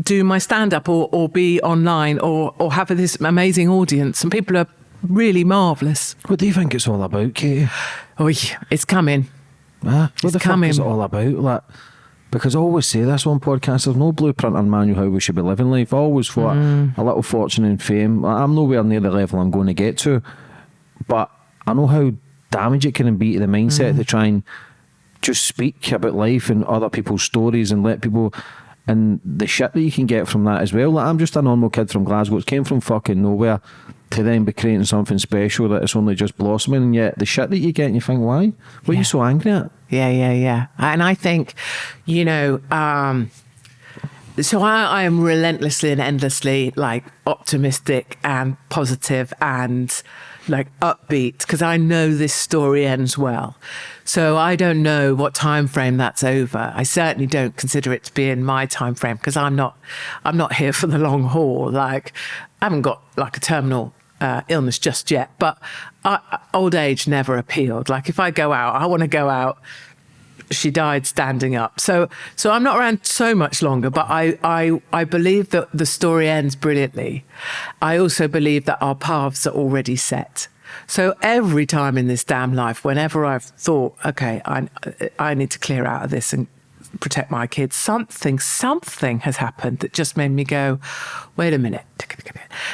S2: do my stand up or, or be online or or have this amazing audience. And people are really marvelous
S1: what do you think it's all about katie?
S2: Oh it's coming.
S1: Ah, what it's the coming. fuck is it all about? Like because I always say this on podcast, there's no blueprint or manual how we should be living life. I always thought mm. a little fortune and fame. I'm nowhere near the level I'm going to get to, but I know how damage it can be to the mindset mm. to try and just speak about life and other people's stories and let people and the shit that you can get from that as well. Like I'm just a normal kid from Glasgow. It came from fucking nowhere to then be creating something special that it's only just blossoming. And yet the shit that you get, and you think, why? What yeah. are you so angry at?
S2: Yeah, yeah, yeah. And I think, you know, um, so I, I, am relentlessly and endlessly like optimistic and positive and like upbeat because I know this story ends well. So I don't know what time frame that's over. I certainly don't consider it to be in my time frame because I'm not I'm not here for the long haul. Like I haven't got like a terminal uh, illness just yet, but uh, old age never appealed. Like if I go out, I want to go out. She died standing up, so so I'm not around so much longer. But I I I believe that the story ends brilliantly. I also believe that our paths are already set. So every time in this damn life, whenever I've thought, okay, I I need to clear out of this and protect my kids, something, something has happened that just made me go, wait a minute.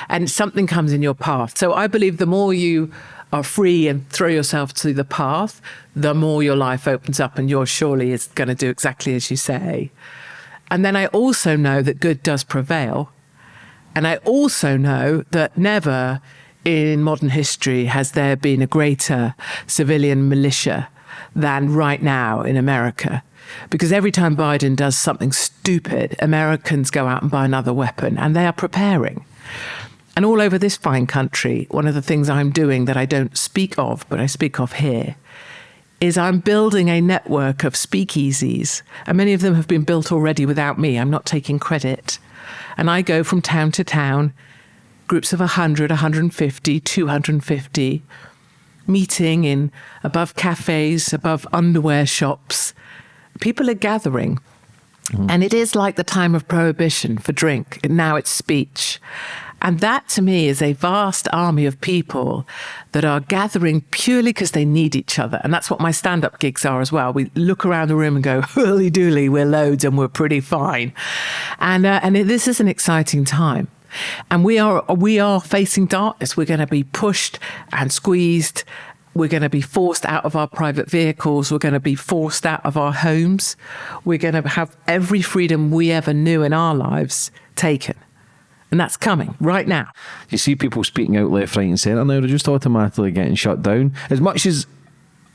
S2: And something comes in your path. So I believe the more you are free and throw yourself to the path, the more your life opens up and yours surely is going to do exactly as you say. And then I also know that good does prevail. And I also know that never in modern history has there been a greater civilian militia than right now in America. Because every time Biden does something stupid, Americans go out and buy another weapon and they are preparing. And all over this fine country, one of the things I'm doing that I don't speak of, but I speak of here, is I'm building a network of speakeasies. And many of them have been built already without me. I'm not taking credit. And I go from town to town, groups of 100, 150, 250, meeting in above cafes, above underwear shops, people are gathering. Mm. And it is like the time of prohibition for drink. Now it's speech. And that to me is a vast army of people that are gathering purely because they need each other. And that's what my stand up gigs are as well. We look around the room and go, holy dooly, we're loads and we're pretty fine. And, uh, and it, this is an exciting time. And we are, we are facing darkness. We're going to be pushed and squeezed we're going to be forced out of our private vehicles. We're going to be forced out of our homes. We're going to have every freedom we ever knew in our lives taken. And that's coming right now.
S1: You see people speaking out left, right, and centre now, they're just automatically getting shut down. As much as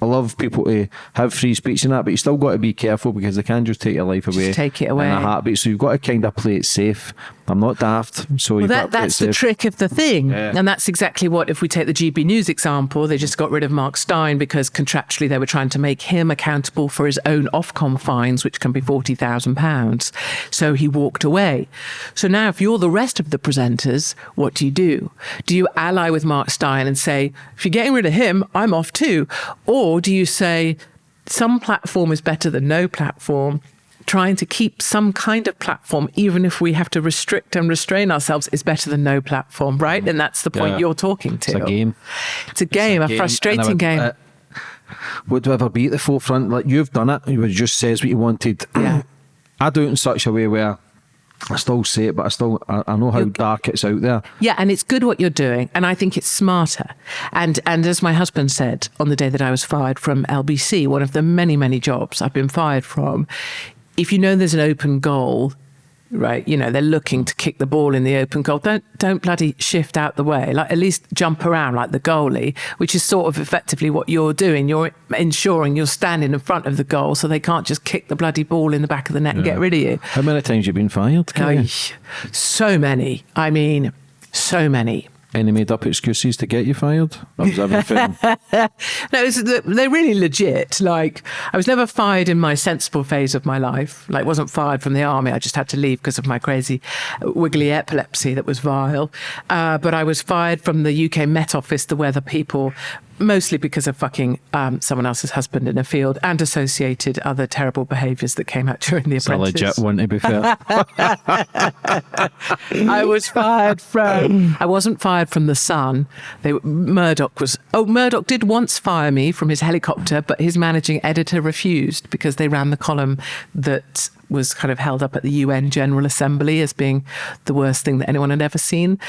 S1: I love people to have free speech and that, but you still got to be careful because they can just take your life away.
S2: Just take it away.
S1: In a heartbeat. So you've got to kind of play it safe. I'm not daft, so well, that,
S2: that's the trick of the thing, yeah. and that's exactly what. If we take the GB News example, they just got rid of Mark Steyn because contractually they were trying to make him accountable for his own Ofcom fines, which can be forty thousand pounds. So he walked away. So now, if you're the rest of the presenters, what do you do? Do you ally with Mark Steyn and say, if you're getting rid of him, I'm off too, or do you say some platform is better than no platform? trying to keep some kind of platform, even if we have to restrict and restrain ourselves, is better than no platform, right? And that's the point yeah. you're talking to.
S1: It's a game.
S2: It's a game, it's a, a, frustrating would, game. Uh,
S1: would ever be at the forefront? Like you've done it, you just says what you wanted.
S2: Yeah.
S1: I do it in such a way where I still see it, but I still I, I know how you're, dark it's out there.
S2: Yeah, and it's good what you're doing, and I think it's smarter. And and as my husband said on the day that I was fired from LBC, one of the many many jobs I've been fired from, if you know there's an open goal, right, you know, they're looking to kick the ball in the open goal, don't don't bloody shift out the way. Like at least jump around like the goalie, which is sort of effectively what you're doing. You're ensuring you're standing in front of the goal so they can't just kick the bloody ball in the back of the net yeah. and get rid of you.
S1: How many times have you been fired?
S2: Oh, so many. I mean, so many.
S1: Any made up excuses to get you fired? That was everything.
S2: no, they're really legit. Like, I was never fired in my sensible phase of my life. Like, wasn't fired from the army. I just had to leave because of my crazy wiggly epilepsy that was vile. Uh, but I was fired from the UK Met Office, the weather people mostly because of fucking um, someone else's husband in a field and associated other terrible behaviours that came out during the it's apprentice.
S1: Legit one, to be fair.
S2: I was fired from. I wasn't fired from the Sun. They Murdoch was. Oh, Murdoch did once fire me from his helicopter, but his managing editor refused because they ran the column that was kind of held up at the UN General Assembly as being the worst thing that anyone had ever seen.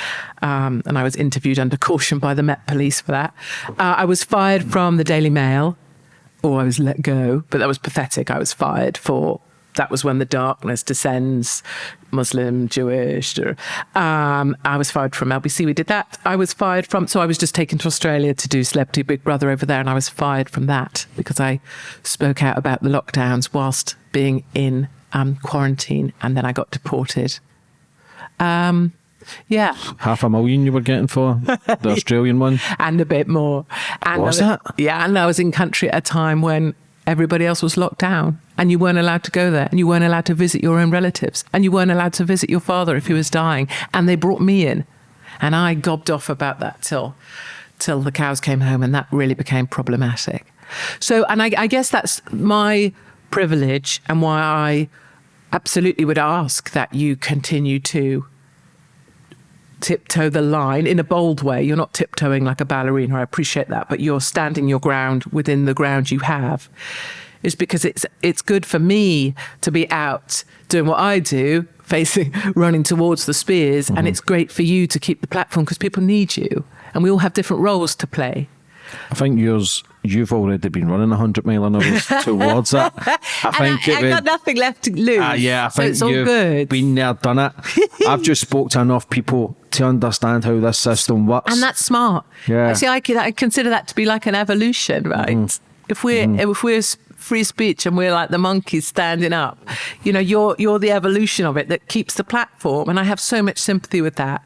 S2: Um, and I was interviewed under caution by the Met Police for that. Uh, I was fired from the Daily Mail, or I was let go, but that was pathetic. I was fired for that was when the darkness descends, Muslim, Jewish. Um, I was fired from LBC. We did that. I was fired from, so I was just taken to Australia to do Celebrity Big Brother over there, and I was fired from that because I spoke out about the lockdowns whilst being in um, quarantine, and then I got deported. Um, yeah.
S1: Half a million you were getting for the Australian one?
S2: And a bit more. And
S1: was that?
S2: Yeah, and I was in country at a time when everybody else was locked down and you weren't allowed to go there and you weren't allowed to visit your own relatives and you weren't allowed to visit your father if he was dying. And they brought me in And I gobbed off about that till till the cows came home, and that really became problematic. So, and I, I guess that's my privilege and why I absolutely would ask that you continue to tiptoe the line in a bold way. You're not tiptoeing like a ballerina. I appreciate that, but you're standing your ground within the ground you have. Is because it's it's good for me to be out doing what I do, facing running towards the spears, mm-hmm. and it's great for you to keep the platform because people need you, and we all have different roles to play.
S1: I think yours you've already been running 100 mile an hour towards that. I
S2: think I, it got nothing left to lose. Uh,
S1: yeah, I think
S2: so it's
S1: you've
S2: good.
S1: been there, done it. I've just spoke to enough people to understand how this system works.
S2: And that's smart.
S1: Yeah.
S2: See, I, I consider that to be like an evolution, right? Mm. If we're mm. if we're free speech and we're like the monkeys standing up. You know, you're you're the evolution of it that keeps the platform. And I have so much sympathy with that.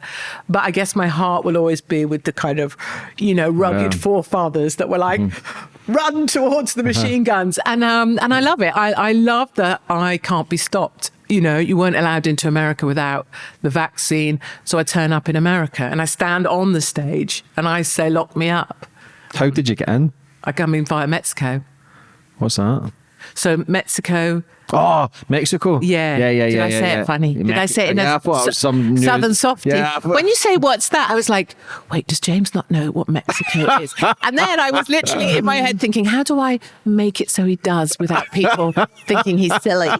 S2: But I guess my heart will always be with the kind of, you know, rugged yeah. forefathers that were like, mm. run towards the uh-huh. machine uh-huh. guns. And um and I love it. I, I love that I can't be stopped you know, you weren't allowed into America without the vaccine. So I turn up in America and I stand on the stage and I say, lock me up.
S1: How did you get in?
S2: I come in via Mexico.
S1: What's that?
S2: So Mexico.
S1: Oh, Mexico.
S2: Yeah.
S1: Yeah, yeah, yeah.
S2: Did I
S1: yeah,
S2: say
S1: yeah.
S2: it funny? Did I say it in
S1: yeah,
S2: a
S1: some
S2: southern softy?
S1: Yeah,
S2: when you say what's that, I was like, wait, does James not know what Mexico is? and then I was literally in my head thinking, how do I make it so he does without people thinking he's silly?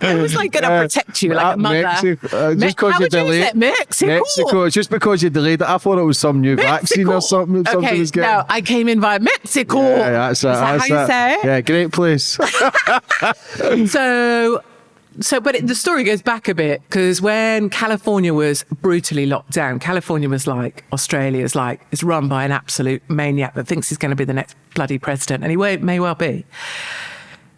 S2: I was like going to protect you like a mother.
S1: Mexico, uh, just because
S2: you
S1: delayed
S2: Mexico.
S1: Mexico. Just because you delayed it. I thought it was some new vaccine or something. Something
S2: okay,
S1: was getting...
S2: no, I came in via Mexico.
S1: Yeah, that's it.
S2: Is that
S1: that's
S2: how you say it?
S1: Yeah, great place.
S2: so so, but it, the story goes back a bit because when California was brutally locked down, California was like Australia's like it's run by an absolute maniac that thinks he's going to be the next bloody president, and he may well be.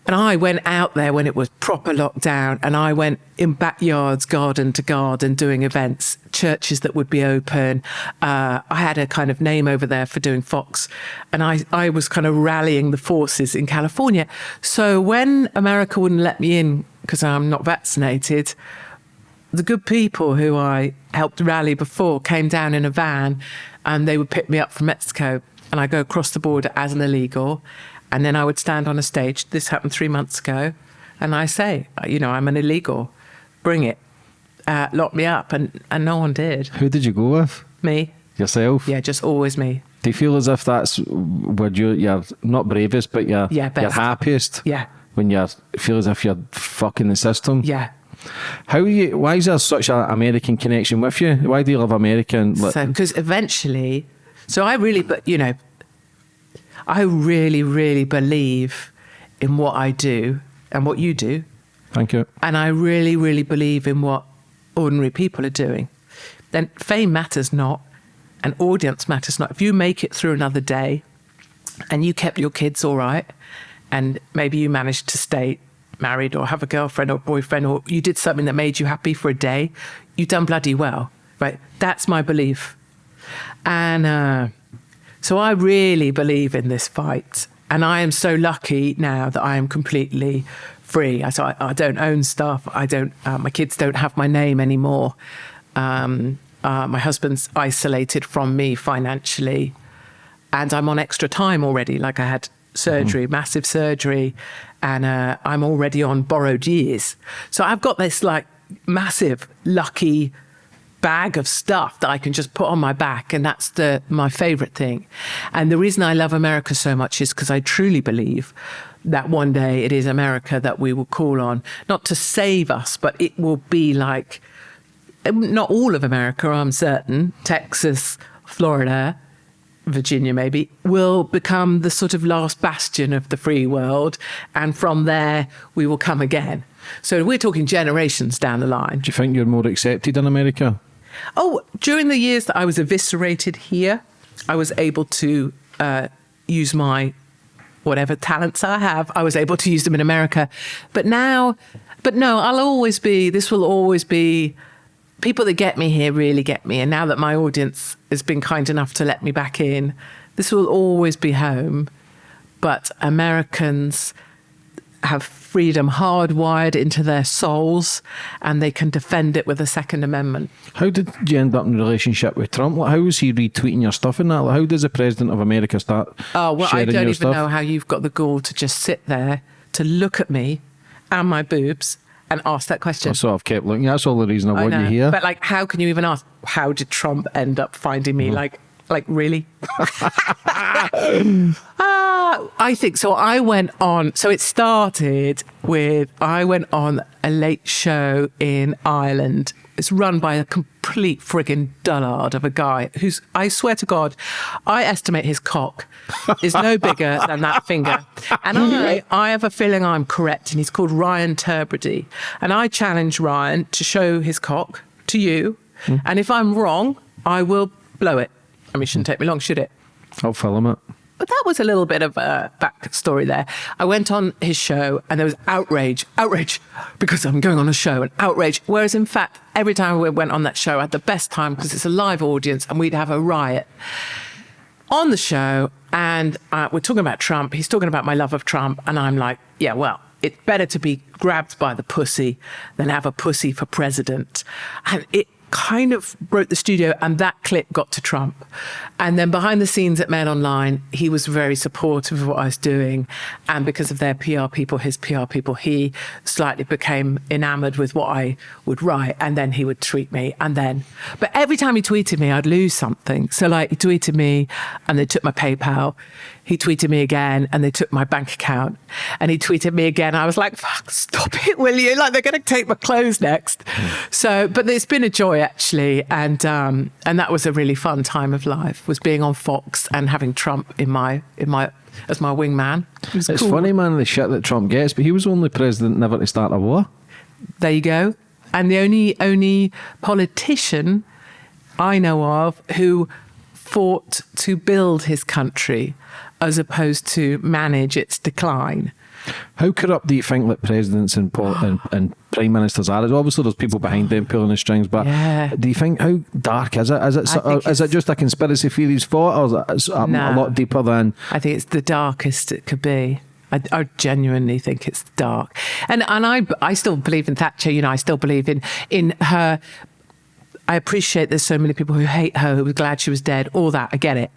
S2: And I went out there when it was proper lockdown and I went in backyards, garden to garden, doing events, churches that would be open. Uh, I had a kind of name over there for doing Fox. And I, I was kind of rallying the forces in California. So when America wouldn't let me in because I'm not vaccinated, the good people who I helped rally before came down in a van and they would pick me up from Mexico and I go across the border as an illegal and then I would stand on a stage. This happened three months ago. And I say, you know, I'm an illegal. Bring it. Uh, lock me up. And, and no one did.
S1: Who did you go with?
S2: Me.
S1: Yourself?
S2: Yeah, just always me.
S1: Do you feel as if that's where you're, you're not bravest, but you're,
S2: yeah,
S1: you're happiest?
S2: Yeah.
S1: When you feel as if you're fucking the system?
S2: Yeah.
S1: How you? Why is there such an American connection with you? Why do you love American?
S2: So, because eventually, so I really, but you know, I really, really believe in what I do and what you do.
S1: Thank you.
S2: And I really, really believe in what ordinary people are doing. Then fame matters not, and audience matters not. If you make it through another day and you kept your kids all right, and maybe you managed to stay married or have a girlfriend or boyfriend, or you did something that made you happy for a day, you've done bloody well, right? That's my belief. And, uh, so I really believe in this fight. And I am so lucky now that I am completely free. I, so I, I don't own stuff. I don't, uh, my kids don't have my name anymore. Um, uh, my husband's isolated from me financially. And I'm on extra time already. Like I had surgery, mm-hmm. massive surgery, and uh, I'm already on borrowed years. So I've got this like massive, lucky bag of stuff that I can just put on my back. And that's the, my favorite thing. And the reason I love America so much is because I truly believe that one day it is America that we will call on, not to save us, but it will be like, um, not all of America, I'm certain, Texas, Florida, Virginia maybe, will become the sort of last bastion of the free world. And from there, we will come again. So we're talking generations down the line.
S1: Do you think you're more accepted in America?
S2: Oh, during the years that I was eviscerated here, I was able to uh, use my whatever talents I have, I was able to use them in America. But now, but no, I'll always be, this will always be, people that get me here really get me. And now that my audience has been kind enough to let me back in, this will always be home. But Americans have freedom hardwired into their souls and they can defend it with the Second Amendment.
S1: How did you end up in a relationship with Trump? Like, how was he retweeting your stuff and that? Like, how does the president of America start?
S2: Oh, well, I don't even
S1: stuff?
S2: know how you've got the gall to just sit there to look at me and my boobs and ask that question.
S1: So I've kept looking. That's all the reason I,
S2: I
S1: want you here.
S2: But like, how can you even ask? How did Trump end up finding me? Mm-hmm. Like, like really? Ah, I think so. I went on. So it started with I went on a late show in Ireland. It's run by a complete friggin' dullard of a guy who's. I swear to God, I estimate his cock is no bigger than that finger, and I I have a feeling I'm correct. And he's called Ryan Tubridy, and I challenge Ryan to show his cock to you, and if I'm wrong, I will blow it. I mean, it shouldn't take me long, should it?
S1: I'll film it.
S2: But that was a little bit of a backstory there. I went on his show and there was outrage, outrage, because I'm going on a show and outrage. Whereas in fact, every time we went on that show, I had the best time because it's a live audience and we'd have a riot on the show. And uh, we're talking about Trump. He's talking about my love of Trump. And I'm like, yeah, well, it's better to be grabbed by the pussy than have a pussy for president. And it kind of broke the studio and that clip got to Trump. And then behind the scenes at Mail Online, he was very supportive of what I was doing. And because of their PR people, his PR people, he slightly became enamored with what I would write. And then he would tweet me. And then, but every time he tweeted me, I'd lose something. So like he tweeted me and they took my PayPal. He tweeted me again and they took my bank account. And he tweeted me again. I was like, fuck, stop it, will you? Like they're going to take my clothes next. So, but it's been a joy actually. And, um, and that was a really fun time of life was being on Fox and having Trump in my, in my, as my wingman. It
S1: It's
S2: cool.
S1: funny, man, the shit that Trump gets, but he was only president never to start a war.
S2: There you go. And the only only politician I know of who fought to build his country as opposed to manage its decline.
S1: How corrupt do you think that presidents and, and, and prime ministers are? Obviously, there's people behind them pulling the strings, but
S2: Yeah.
S1: do you think how dark is it? Is it,
S2: I think
S1: is it just a conspiracy theories fought, or is it a,
S2: No.
S1: a lot deeper than?
S2: I think it's the darkest it could be. I, I genuinely think it's dark, and and I I still believe in Thatcher. You know, I still believe in in her. I appreciate there's so many people who hate her, who were glad she was dead, all that. I get it.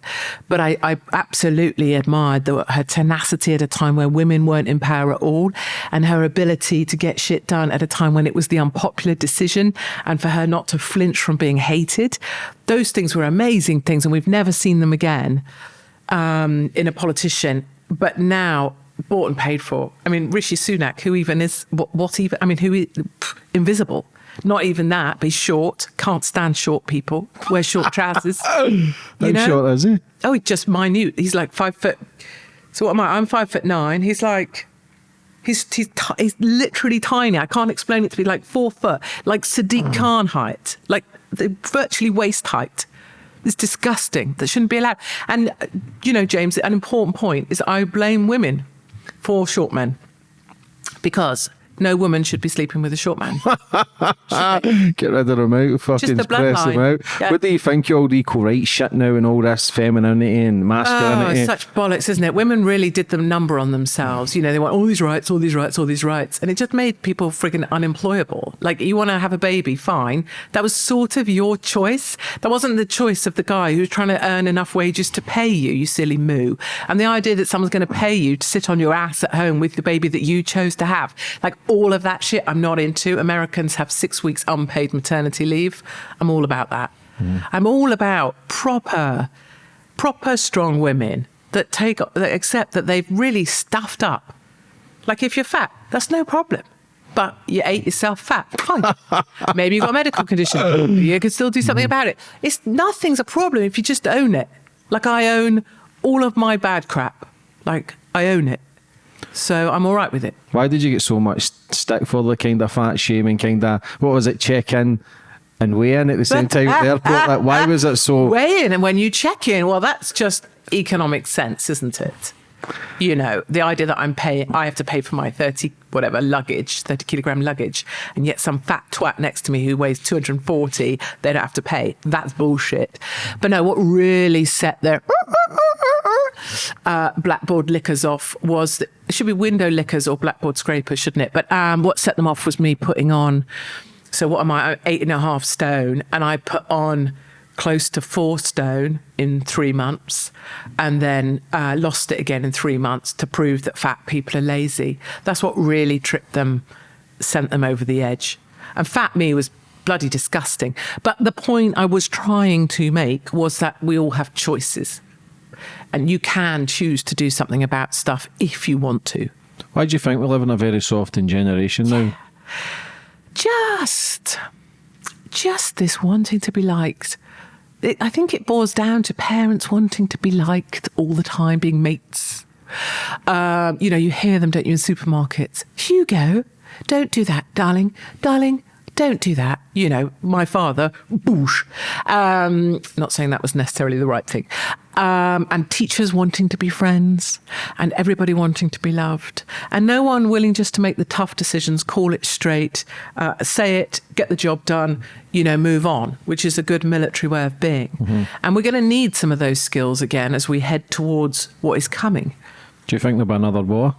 S2: But I, I absolutely admired the, her tenacity at a time where women weren't in power at all and her ability to get shit done at a time when it was the unpopular decision and for her not to flinch from being hated. Those things were amazing things and we've never seen them again um, in a politician. But now, bought and paid for. I mean, Rishi Sunak, who even is, what, what even, I mean, who is pff, invisible. Not even that, but he's short, can't stand short people, wears short trousers. you
S1: How
S2: know?
S1: short is he?
S2: Oh, he's just minute. He's like five foot. So what am I? I'm five foot nine. He's like, he's he's he's literally tiny. I can't explain it to be like four foot, like Sadiq Khan height, like the virtually waist height. It's disgusting. That shouldn't be allowed. And uh, you know, James, an important point is I blame women for short men because no woman should be sleeping with a short man.
S1: Get rid of them out, fucking
S2: the
S1: press them out.
S2: Yeah.
S1: What do you think all the equal rights shit now and all this femininity and
S2: Oh,
S1: masculinity?
S2: it's such bollocks, isn't it? Women really did the number on themselves. You know, they want all these rights, all these rights, all these rights. And it just made people friggin' unemployable. Like, you want to have a baby, fine. That was sort of your choice. That wasn't the choice of the guy who's trying to earn enough wages to pay you, you silly moo. And the idea that someone's going to pay you to sit on your ass at home with the baby that you chose to have, like all of that shit, I'm not into. Americans have six weeks unpaid maternity leave. I'm all about that. Mm. I'm all about proper proper strong women that take that accept that they've really stuffed up. Like if you're fat, that's no problem. But you ate yourself fat, fine. Maybe you've got a medical condition. You can still do something mm. about it. It's nothing's a problem if you just own it. Like I own all of my bad crap. Like I own it. So I'm all right with it.
S1: Why did you get so much stick for the kind of fat shaming, kind of, what was it, check in and weigh in at the same time at the airport? Like, why was it so?
S2: weigh in and when you check in well that's just economic sense isn't it you know the idea that i'm paying i have to pay for my 30 whatever luggage 30 kilogram luggage and yet some fat twat next to me who weighs 240 they don't have to pay that's bullshit but no what really set their uh, blackboard lickers off was that it should be window lickers or blackboard scrapers, shouldn't it? But um, what set them off was me putting on. So what am I? Eight and a half stone, and I put on close to four stone in three months and then uh, lost it again in three months to prove that fat people are lazy. That's what really tripped them, sent them over the edge. And fat me was bloody disgusting. But the point I was trying to make was that we all have choices. And you can choose to do something about stuff if you want to.
S1: Why do you think we live in a very softened generation now?
S2: Just, just this wanting to be liked it, I think it boils down to parents wanting to be liked all the time, being mates. Um, you know, you hear them, don't you, in supermarkets? Hugo, don't do that, darling. Darling, don't do that. You know, my father, boosh. Um, not saying that was necessarily the right thing. Um, and teachers wanting to be friends and everybody wanting to be loved and no one willing just to make the tough decisions, call it straight, uh, say it, get the job done, you know, move on, which is a good military way of being. Mm-hmm. And we're going to need some of those skills again as we head towards what is coming.
S1: Do you think there'll be another war?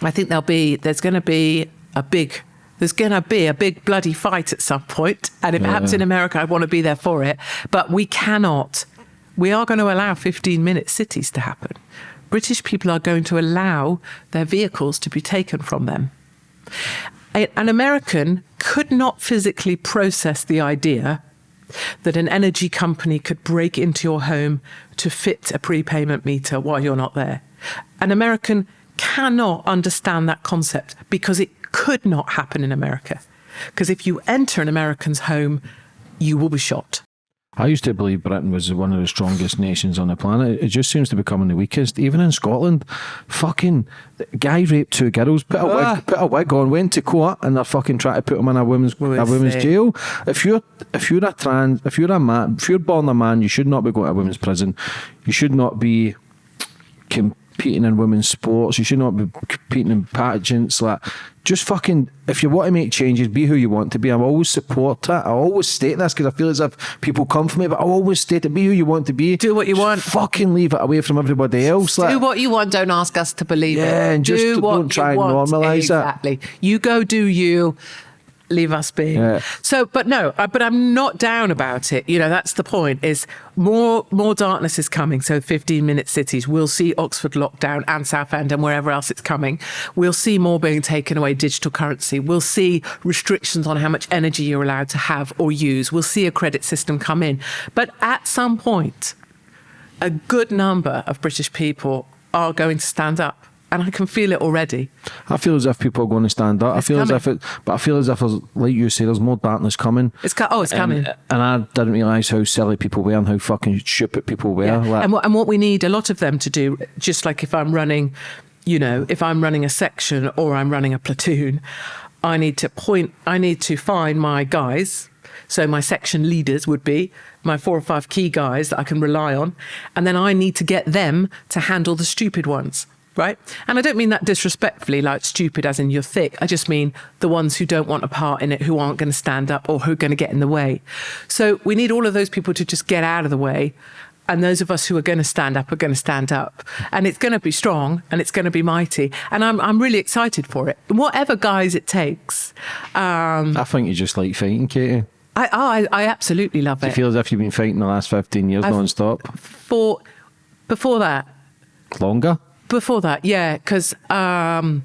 S2: I think there'll be, there's going to be a big there's going to be a big bloody fight at some point, and if yeah. it happens in America, I want to be there for it. But we cannot. We are going to allow 15 minute cities to happen. British people are going to allow their vehicles to be taken from them. An American could not physically process the idea that an energy company could break into your home to fit a prepayment meter while you're not there. An American cannot understand that concept because it could not happen in America. Because if you enter an American's home, you will be shot.
S1: I used to believe Britain was one of the strongest nations on the planet. It just seems to be becoming the weakest. Even in Scotland, fucking guy raped two girls, put a, ah. wig, put a wig on, went to court, and they're fucking trying to put him in a women's a women's jail. If you're if you're a trans, if you're a man, if you're born a man, you should not be going to a women's prison. You should not be competing in women's sports. You should not be competing in pageants. Like, just fucking, if you want to make changes, be who you want to be. I always support that. I always state this because I feel as if people come for me, but I always state it. Be who you want to be.
S2: Do what you
S1: just
S2: want.
S1: Fucking leave it away from everybody else.
S2: Like, do what you want. Don't ask us to believe
S1: yeah,
S2: it.
S1: Yeah, and just do not try and normalise
S2: exactly. it. Exactly. You go do you leave us be. Yeah. So, but no, uh, but I'm not down about it. You know, that's the point. Is more more darkness is coming. So, 15 minute cities. We'll see Oxford lockdown and Southend and wherever else it's coming. We'll see more being taken away. Digital currency. We'll see restrictions on how much energy you're allowed to have or use. We'll see a credit system come in. But at some point, a good number of British people are going to stand up and I can feel it already.
S1: I feel as if people are going to stand up. It's I feel coming. as if it, but I feel as if, like you say, there's more darkness coming.
S2: It's co- oh, it's
S1: and,
S2: coming.
S1: And I didn't realise how silly people were and how fucking stupid people were. Yeah.
S2: Like, and, what, and what we need a lot of them to do, just like if I'm running, you know, if I'm running a section or I'm running a platoon, I need to point, I need to find my guys. So my section leaders would be my four or five key guys that I can rely on. And then I need to get them to handle the stupid ones right? And I don't mean that disrespectfully, like stupid as in you're thick. I just mean the ones who don't want a part in it, who aren't going to stand up or who are going to get in the way. So we need all of those people to just get out of the way. And those of us who are going to stand up are going to stand up. And it's going to be strong and it's going to be mighty. And I'm, I'm really excited for it. Whatever guys it takes. Um,
S1: I think you just like fighting, Katie.
S2: I, oh, I, I absolutely love
S1: it.
S2: You
S1: feel as if you've been fighting the last 15 years I've, non-stop?
S2: For, before that.
S1: Longer?
S2: Before that, yeah, because um,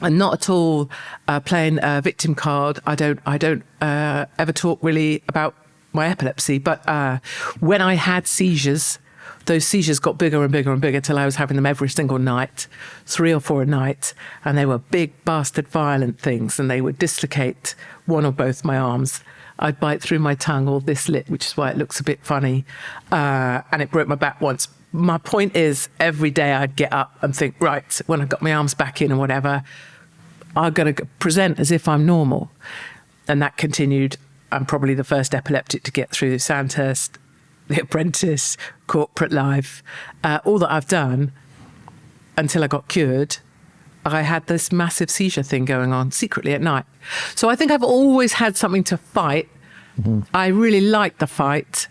S2: I'm not at all uh, playing a victim card. I don't. I don't uh, ever talk really about my epilepsy. But uh, when I had seizures, those seizures got bigger and bigger and bigger till I was having them every single night, three or four a night, and they were big, bastard, violent things, and they would dislocate one or both my arms. I'd bite through my tongue all this lit, which is why it looks a bit funny, uh, and it broke my back once my point is every day I'd get up and think, right, when I've got my arms back in and whatever, I'm going to present as if I'm normal. And that continued. I'm probably the first epileptic to get through Sandhurst, The Apprentice, corporate life, uh, all that I've done until I got cured. I had this massive seizure thing going on secretly at night. So I think I've always had something to fight. Mm-hmm. I really like the fight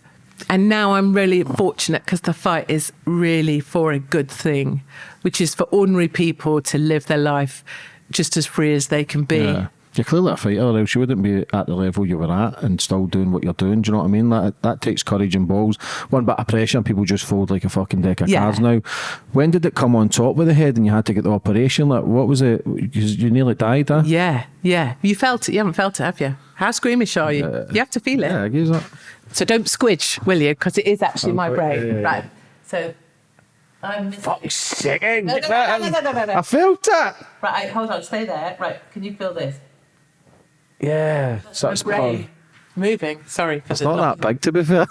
S2: And now I'm really fortunate because the fight is really for a good thing, which is for ordinary people to live their life just as free as they can be.
S1: Yeah. You're clearly a fighter, or else you wouldn't be at the level you were at and still doing what you're doing. Do you know what I mean? That that takes courage and balls. One bit of pressure, and people just fold like a fucking deck of
S2: Yeah.
S1: cards now. When did it come on top with the head and you had to get the operation? Like, what was it? Because you nearly died, huh?
S2: Yeah, yeah. You felt it. You haven't felt it, have you? How squeamish are you? Uh, you have to feel it.
S1: Yeah, I guess that.
S2: So don't squidge, will you? Because it is actually oh,
S1: my
S2: brain.
S1: yeah, yeah.
S2: Right. So I'm.
S1: Fuck's sake!
S2: No, no, no, no, no, no, no, no.
S1: I felt it.
S2: Right, hold on. Stay there. Right. Can you feel this?
S1: Yeah, so
S2: My
S1: it's
S2: moving. Sorry.
S1: It's
S2: the
S1: not that big, to be fair.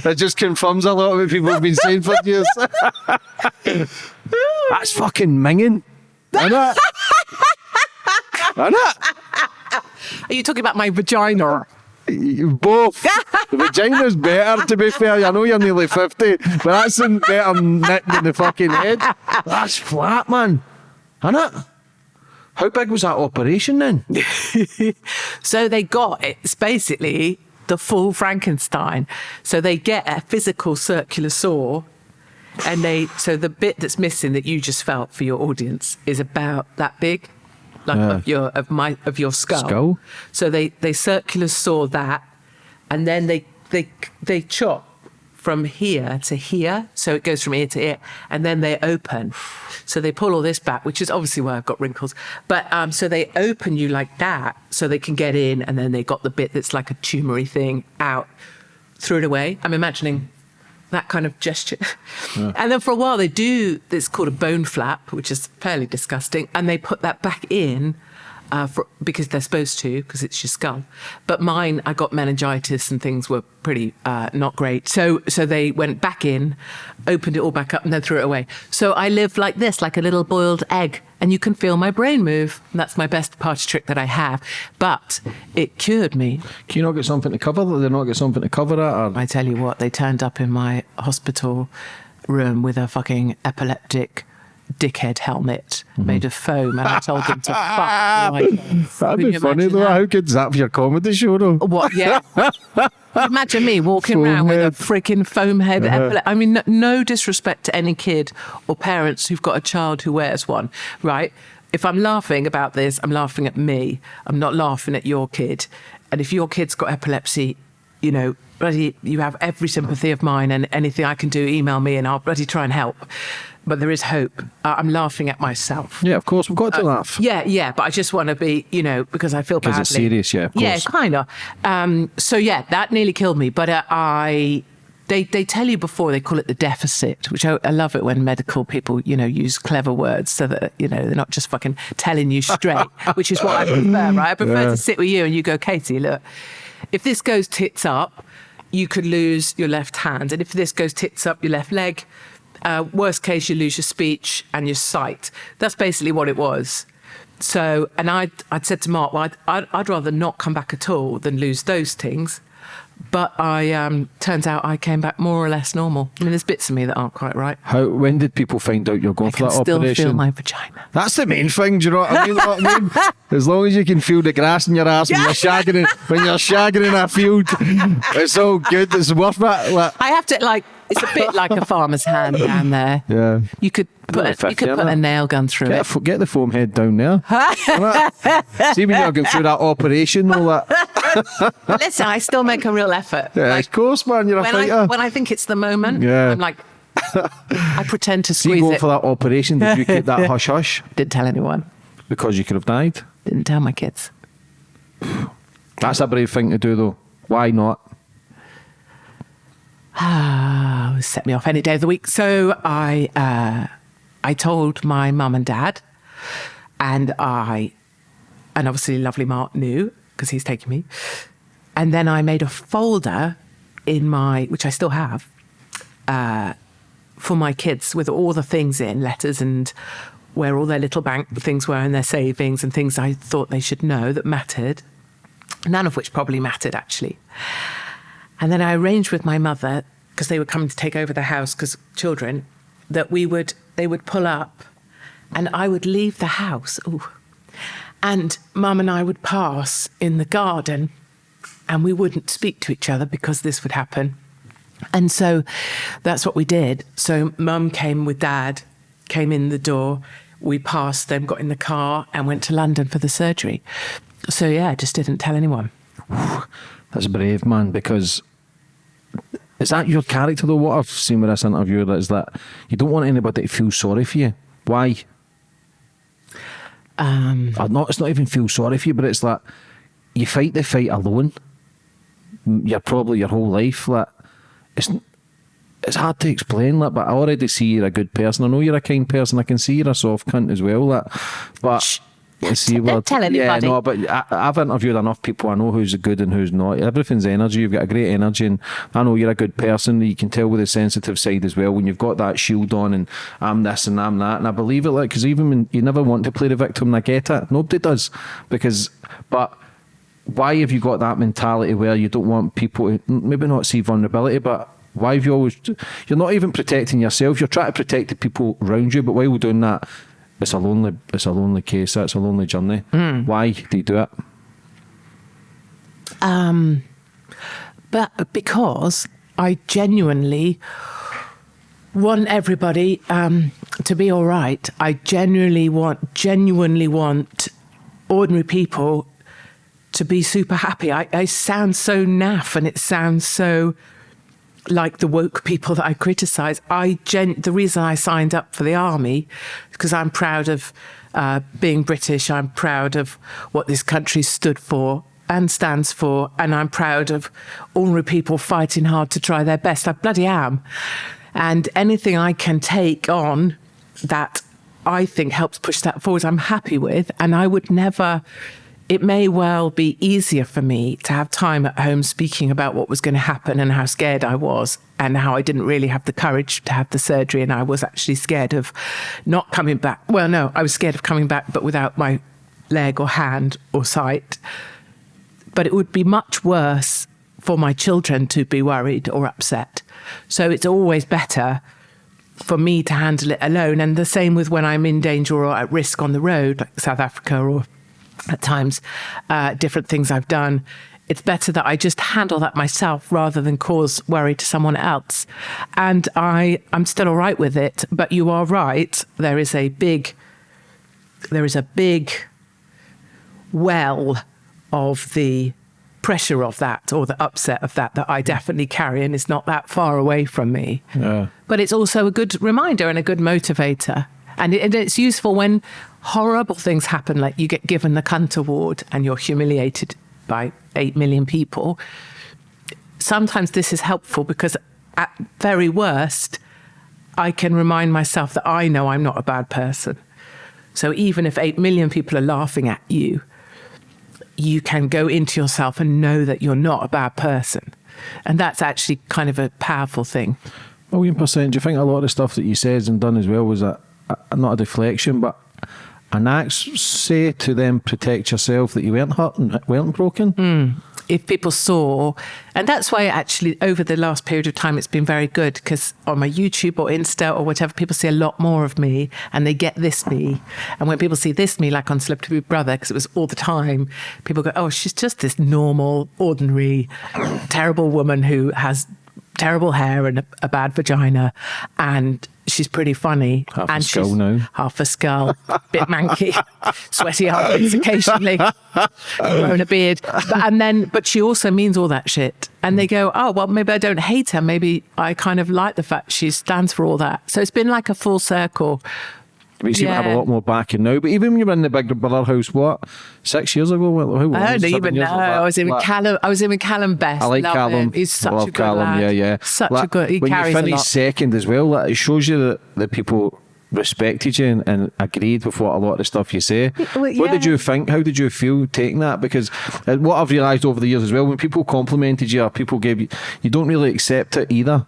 S1: that just confirms a lot of what people have been saying for years. That's fucking minging. Isn't it? Isn't it?
S2: Are you talking about my vagina?
S1: Both. the vagina's better, to be fair. I know you're nearly 50, but that's in better nick than the fucking head. That's flat, man. Isn't it? How big was that operation then?
S2: So they got it's basically the full Frankenstein. So they get a physical circular saw, and they so the bit that's missing that you just felt for your audience is about that big, like
S1: Yeah.
S2: of your of my of your skull.
S1: Skull?
S2: So they they circular saw that, and then they they they chop from here to here, so it goes from ear to ear, and then they open. So they pull all this back, which is obviously why I've got wrinkles. But um, so they open you like that, so they can get in, and then they got the bit that's like a tumory thing out, threw it away. I'm imagining that kind of gesture. And then for a while they do it's called a bone flap, which is fairly disgusting, and they put that back in. Uh, for, because they're supposed to, because it's your skull. But mine, I got meningitis and things were pretty uh, not great. So, so they went back in, opened it all back up, and then threw it away. So I live like this, like a little boiled egg, and you can feel my brain move. And that's my best party trick that I have. But it cured me.
S1: Can you not get something to cover that? Did they not get something to cover it? Or?
S2: I tell you what, they turned up in my hospital room with a fucking epileptic dickhead helmet mhm. made of foam, and I told them to fuck right.
S1: That'd be funny though.
S2: that?
S1: How good's that for your comedy show though?
S2: What? Yeah. Imagine me walking
S1: Foam
S2: around
S1: head.
S2: with a freaking foam head. Uh-huh. epile- I mean, no, no disrespect to any kid or parents who've got a child who wears one, right? If I'm laughing about this, I'm laughing at me. I'm not laughing at your kid. And if your kid's got epilepsy, you know, bloody, you have every sympathy of mine, and anything I can do, email me, and I'll bloody try and help. But there is hope. Uh, I'm laughing at myself.
S1: Yeah, of course. We've got to laugh.
S2: Yeah, yeah, but I just want to be, you know, because I feel badly.
S1: it's serious, yeah, of
S2: Yeah, kind of. Um, so yeah, that nearly killed me. But uh, I, they they tell you before they call it the deficit, which I, I love it when medical people, you know, use clever words so that you know they're not just fucking telling you straight, which is what I prefer. Right? I prefer
S1: Yeah.
S2: to sit with you and you go, Katie, look, if this goes tits up, you could lose your left hand, and if this goes tits up, your left leg. Uh, worst case, you lose your speech and your sight. That's basically what it was. So, and I'd, I'd said to Mark, well, I'd, I'd, I'd rather not come back at all than lose those things. But I um, turns out I came back more or less normal. I mean, there's bits of me that aren't quite right.
S1: How? When did people find out you're going
S2: I
S1: for that
S2: still
S1: operation?
S2: feel my vagina.
S1: That's the main thing. Do you know what I mean? What I mean? As long as you can feel the grass in your ass when you're shagging in, when you're shagging in a field, it's all good. It's worth it. Like,
S2: I have to like. It's a bit like a farmer's hand down there.
S1: yeah.
S2: You could put a, you could put a nail gun through
S1: Get,
S2: it.
S1: fo- get the foam head down there. See when you're going through that operation, all that.
S2: Listen, I still make a real effort.
S1: Yeah,
S2: Like,
S1: of course, man. You're a
S2: when
S1: fighter.
S2: I when I think it's the moment,
S1: Yeah.
S2: I'm like, I pretend to
S1: See, you
S2: squeeze
S1: going
S2: it.
S1: for that operation, did you keep that hush hush?
S2: Didn't tell anyone.
S1: Because you could have died.
S2: Didn't tell my kids.
S1: That's a brave thing to do, though. Why not?
S2: Set me off any day of the week. So I, uh, I told my mum and dad, and I, and obviously lovely Mark knew because he's taking me, and then I made a folder in my, which I still have, uh, for my kids with all the things in letters and where all their little bank things were and their savings and things I thought they should know that mattered. None of which probably mattered actually. And then I arranged with my mother because they were coming to take over the house because children that we would they would pull up and I would leave the house. Ooh. And mum and I would pass in the garden and we wouldn't speak to each other because this would happen. And so that's what we did. So mum came with dad, came in the door. We passed them, got in the car, and went to London for the surgery. So yeah, I just didn't tell anyone.
S1: That's a brave, man, because is that your character though? What I've seen with this interview is that you don't want anybody to feel sorry for you. Why?
S2: Um,
S1: Or not, it's not even feel sorry for you, but it's like you fight the fight alone. You're probably your whole life. Like it's it's hard to explain. Like, but I already see you're a good person. I know you're a kind person. I can see you're a soft cunt as well. Like, but. See,
S2: Don't
S1: well,
S2: tell
S1: Yeah, no, but I, I've interviewed enough people. I know who's good and who's not. Everything's energy. You've got a great energy, and I know you're a good person. You can tell with the sensitive side as well when you've got that shield on, and I'm this and I'm that, and I believe it. Like, because even when you never want to play the victim, and I get it. Nobody does, because but why have you got that mentality where you don't want people to maybe not see vulnerability, but why have you always you're not even protecting yourself, you're trying to protect the people around you, but while we're doing that, it's a lonely it's a lonely case, it's a lonely journey. Why do you do it?
S2: Um, but because I genuinely want everybody um, to be all right. I genuinely want, genuinely want ordinary people to be super happy. I, I sound so naff, and it sounds so like the woke people that I criticize. I gen- the reason I signed up for the army because I'm proud of uh, being British. I'm proud of what this country stood for and stands for, and I'm proud of ordinary people fighting hard to try their best. I bloody am, and anything I can take on that I think helps push that forward, I'm happy with, and I would never it may well be easier for me to have time at home speaking about what was going to happen and how scared I was and how I didn't really have the courage to have the surgery and I was actually scared of not coming back. Well, no, I was scared of coming back, but without my leg or hand or sight. But it would be much worse for my children to be worried or upset. So it's always better for me to handle it alone. And the same with when I'm in danger or at risk on the road, like South Africa or at times uh, different things I've done. It's better that I just handle that myself rather than cause worry to someone else. And I, I'm still all right with it. But you are right. There is a big, there is a big well of the pressure of that or the upset of that that I definitely carry and is not that far away from me.
S1: Yeah.
S2: But it's also a good reminder and a good motivator. And, it, and it's useful when horrible things happen, like you get given the cunt award and you're humiliated by 8 million people. Sometimes this is helpful because, at very worst, I can remind myself that I know I'm not a bad person. So even if 8 million people are laughing at you, you can go into yourself and know that you're not a bad person. And that's actually kind of a powerful thing.
S1: Million percent. Do you think a lot of the stuff that you said and done as well was a, a not a deflection, but an act say to them protect yourself that you weren't hurt and weren't broken? Hmm.
S2: if people saw, and that's why actually over the last period of time it's been very good because on my YouTube or Insta or whatever, people see a lot more of me and they get this me. And when people see this me, like on Celebrity Big Brother, because it was all the time, people go, "Oh, she's just this normal, ordinary, terrible woman who has." Terrible hair and a, a bad vagina, and she's pretty funny.
S1: Half a
S2: and
S1: skull
S2: she's
S1: now.
S2: half a skull, bit manky, sweaty armpits occasionally, growing a beard. But, and then, but she also means all that shit. And they mm. go, oh, well, maybe I don't hate her. Maybe I kind of like the fact she stands for all that. So it's been like a full circle.
S1: You seem to have a lot more backing now. But even when you were in the Big Brother house, what six years ago? What, who was
S2: I don't even know.
S1: ago?
S2: I was in with Calum. I was in with Calum Best.
S1: I like
S2: Love
S1: Calum.
S2: him. He's such
S1: I love
S2: a good
S1: Calum.
S2: lad.
S1: Yeah, yeah.
S2: Such
S1: Like,
S2: a good. He
S1: when
S2: carries
S1: you
S2: lot.
S1: second as well, like, it shows you that, the people respected you and, and agreed with what a lot of the stuff you say.
S2: well,
S1: What did you think? How did you feel taking that? Because uh, what I've realised over the years as well, when people complimented you or people gave you, you don't really accept it either.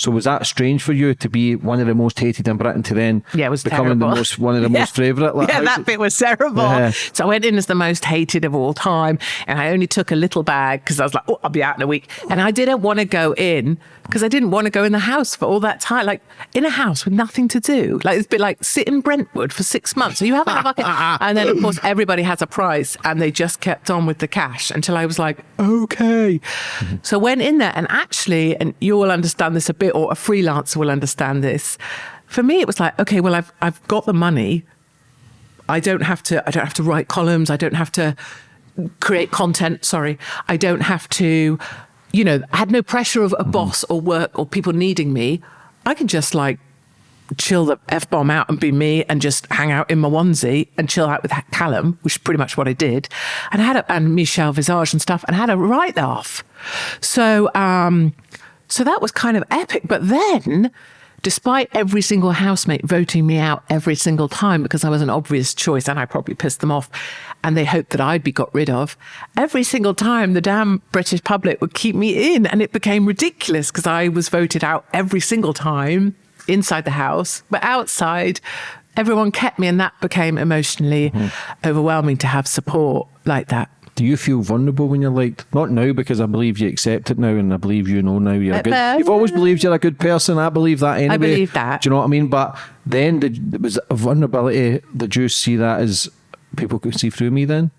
S1: So was that strange for you to be one of the most hated in Britain to then
S2: Yeah, it was
S1: becoming
S2: terrible.
S1: the most one of the most favourite? Like,
S2: yeah, that
S1: it-
S2: bit was terrible.
S1: Yeah.
S2: So I went in as the most hated of all time, and I only took a little bag because I was like, "Oh, I'll be out in a week," and I didn't want to go in because I didn't want to go in the house for all that time. Like in a house with nothing to do. Like it's a bit like sit in Brentwood for six months. So you haven't a bucket. and then of course everybody has a price and they just kept on with the cash until I was like, okay. Mm-hmm. So went in there and actually, and you will understand this a bit, or a freelancer will understand this. For me, it was like, okay, well, I've I've got the money. I don't have to. I don't have to write columns. I don't have to create content. Sorry, I don't have to. You know, I had no pressure of a boss or work or people needing me. I can just like chill the f bomb out and be me and just hang out in my onesie and chill out with Calum, which is pretty much what I did, and I had a, and Michelle Visage and stuff, and I had a right laugh. So, um, so that was kind of epic. But then despite every single housemate voting me out every single time because I was an obvious choice and I probably pissed them off and they hoped that I'd be got rid of, every single time the damn British public would keep me in and it became ridiculous because I was voted out every single time inside the house, but outside everyone kept me and that became emotionally mm-hmm. overwhelming to have support like that.
S1: Do you feel vulnerable when you're liked? Not now, because I believe you accept it now, and I believe you know now you're good. You've always believed you're a good person. I believe that anyway.
S2: believe that.
S1: Do you know what I mean? But then, did, was a vulnerability? Did you see that as people can see through me? Then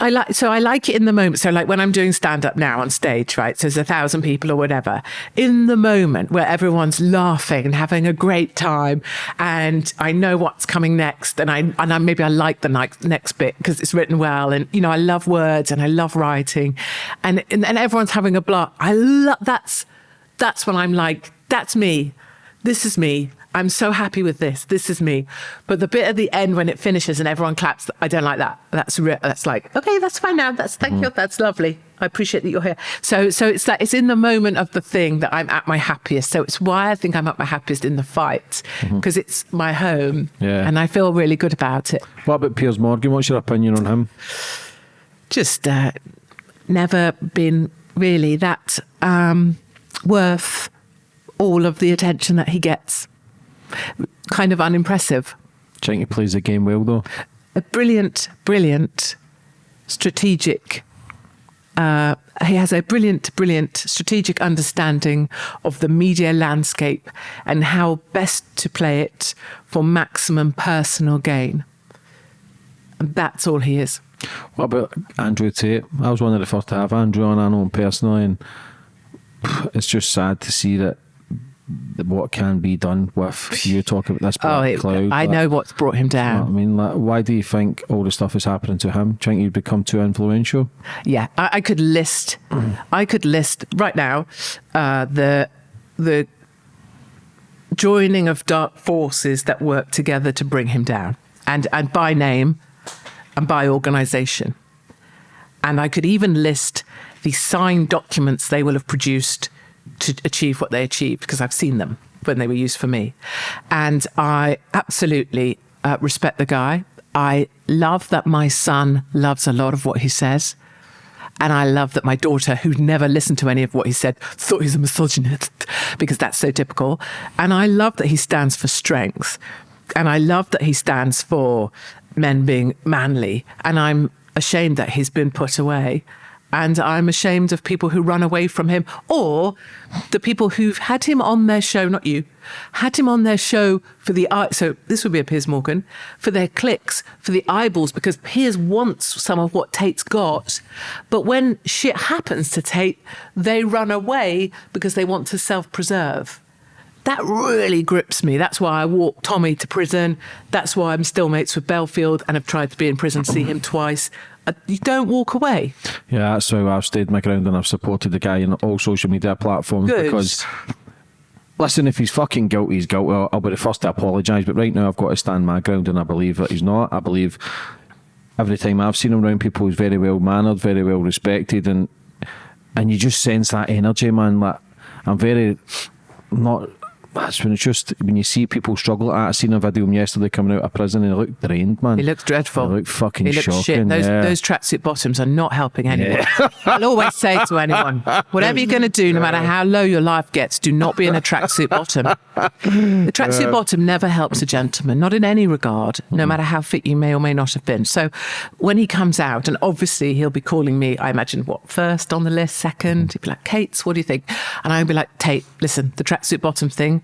S2: I like so I like it in the moment. So like when I'm doing stand up now on stage, right? So there's a thousand people or whatever. In the moment where everyone's laughing and having a great time, and I know what's coming next, and I and I maybe I like the next next bit because it's written well, and you know I love words and I love writing, and and, and everyone's having a blast. I love that's that's when I'm like that's me. This is me. I'm so happy with this. This is me. But the bit at the end when it finishes and everyone claps, I don't like that. That's re- that's like okay, that's fine now. That's thank you. That's lovely. I appreciate that you're here. So so it's like it's in the moment of the thing that I'm at my happiest. So it's why I think I'm at my happiest in the fight because it's my home.
S1: Yeah.
S2: And I feel really good about it.
S1: what about Piers Morgan? What's your opinion on him?
S2: Just uh, never been really that um, worth all of the attention that he gets. Kind of unimpressive.
S1: Do think he plays the game well though?
S2: a brilliant, brilliant strategic. Uh, he has a brilliant, brilliant strategic understanding of the media landscape and how best to play it for maximum personal gain. And that's all he is.
S1: What about Andrew Tate? I was one of the first to have Andrew on. I know him personally, and it's just sad to see that that what can be done with you talking about this
S2: Oh, it,
S1: cloud.
S2: I
S1: like-
S2: know what's brought him down.
S1: I mean, like, why do you think all the stuff is happening to him? Do you think he'd become too influential?
S2: Yeah, I, I could list. I could list right now uh, the the joining of dark forces that work together to bring him down, and and by name, and by organisation, and I could even list the signed documents they will have produced to achieve what they achieved because I've seen them when they were used for me, and I absolutely uh, respect the guy. I love that my son loves a lot of what he says. And I love that my daughter, who'd never listened to any of what he said, thought he's a misogynist because that's so typical. And I love that he stands for strength. And I love that he stands for men being manly. And I'm ashamed that he's been put away. And I'm ashamed of people who run away from him or the people who've had him on their show, not you, had him on their show for the. So this would be a Piers Morgan for their clicks, for the eyeballs, because Piers wants some of what Tate's got. But when shit happens to Tate, they run away because they want to self preserve. That really grips me. That's why I walked Tommy to prison. That's why I'm still mates with Belfield and have tried to be in prison, to see him twice. Uh, You don't walk away.
S1: Yeah, that's how I've stayed my ground and I've supported the guy on all social media platforms
S2: Good.
S1: because. Listen, if he's fucking guilty, he's guilty. I'll, I'll be the first to apologise. But right now, I've got to stand my ground, and I believe that he's not. I believe every time I've seen him around people, he's very well mannered, very well respected, and and you just sense that energy, man. Like I'm very not. That's when it's just when you see people struggle. I seen a video of him yesterday coming out of prison and he looked drained, man.
S2: He looks dreadful.
S1: He looked fucking
S2: He looks
S1: shocking.
S2: shit. Those
S1: yeah.
S2: those tracksuit bottoms are not helping anyone. I'll always say to anyone, whatever you're going to do, no matter how low your life gets, do not be in a tracksuit bottom. The tracksuit bottom never helps a gentleman, not in any regard, no matter how fit you may or may not have been. So when he comes out, and obviously he'll be calling me, I imagine, what, first on the list, second? Mm-hmm. He'd be like, Kate's, what do you think? And I'd be like, Tate, listen, the tracksuit bottom thing,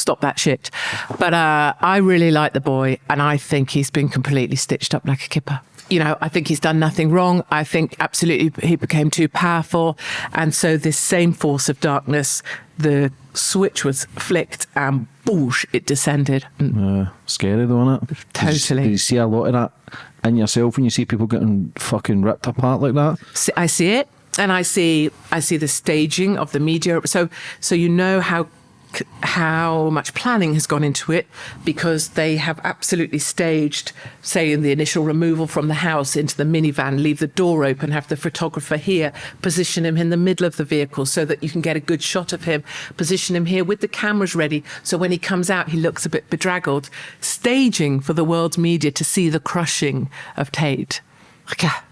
S2: stop that shit. But uh, I really like the boy, and I think he's been completely stitched up like a kipper. You know, I think he's done nothing wrong. I think absolutely he became too powerful. And so, this same force of darkness, the switch was flicked and boosh, it descended. And
S1: Uh, scary though, isn't it?
S2: Totally.
S1: You, you see a lot of that in yourself when you see people getting fucking ripped apart like that.
S2: see- I see it, and I see I see the staging of the media. So so you know how how much planning has gone into it because they have absolutely staged, say, in the initial removal from the house into the minivan, leave the door open, have the photographer here, position him in the middle of the vehicle so that you can get a good shot of him, position him here with the cameras ready. So when he comes out, he looks a bit bedraggled. Staging for the world's media to see the crushing of Tate. Ah,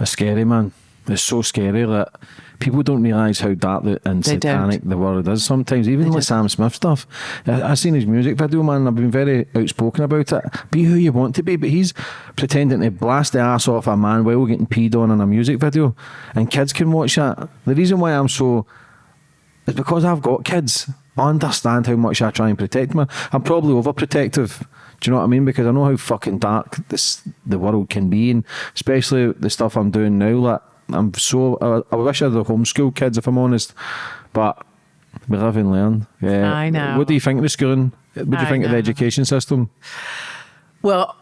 S1: It's scary, man. It's so scary that people don't realise how dark the, and
S2: They don't.
S1: satanic the world is sometimes. Even with Sam Smith stuff. I, have seen his music video, man. I've been very outspoken about it. Be who you want to be, but he's pretending to blast the ass off a man while getting peed on in a music video, and kids can watch that. The reason why I'm so is because I've got kids. I understand how much I try and protect them. I'm probably overprotective. Do you know what I mean? Because I know how fucking dark this the world can be, and especially the stuff I'm doing now. Like I'm so I, I wish I had the homeschool kids if I'm honest, but we live and learn. Yeah.
S2: I know.
S1: What do you think of the schooling? What do you
S2: I
S1: think of the education system?
S2: Well,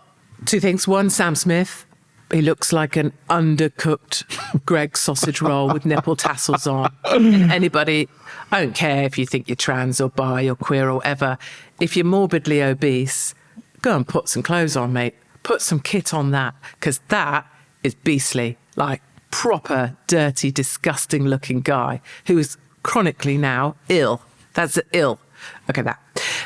S2: two things. One, Sam Smith. He looks like an undercooked Greggs sausage roll with nipple tassels on. And anybody, I don't care if you think you're trans or bi or queer or whatever, if you're morbidly obese, go and put some clothes on, mate. Put some kit on that, because that is beastly. Like, proper, dirty, disgusting looking guy who is chronically now ill. That's ill. Okay, that.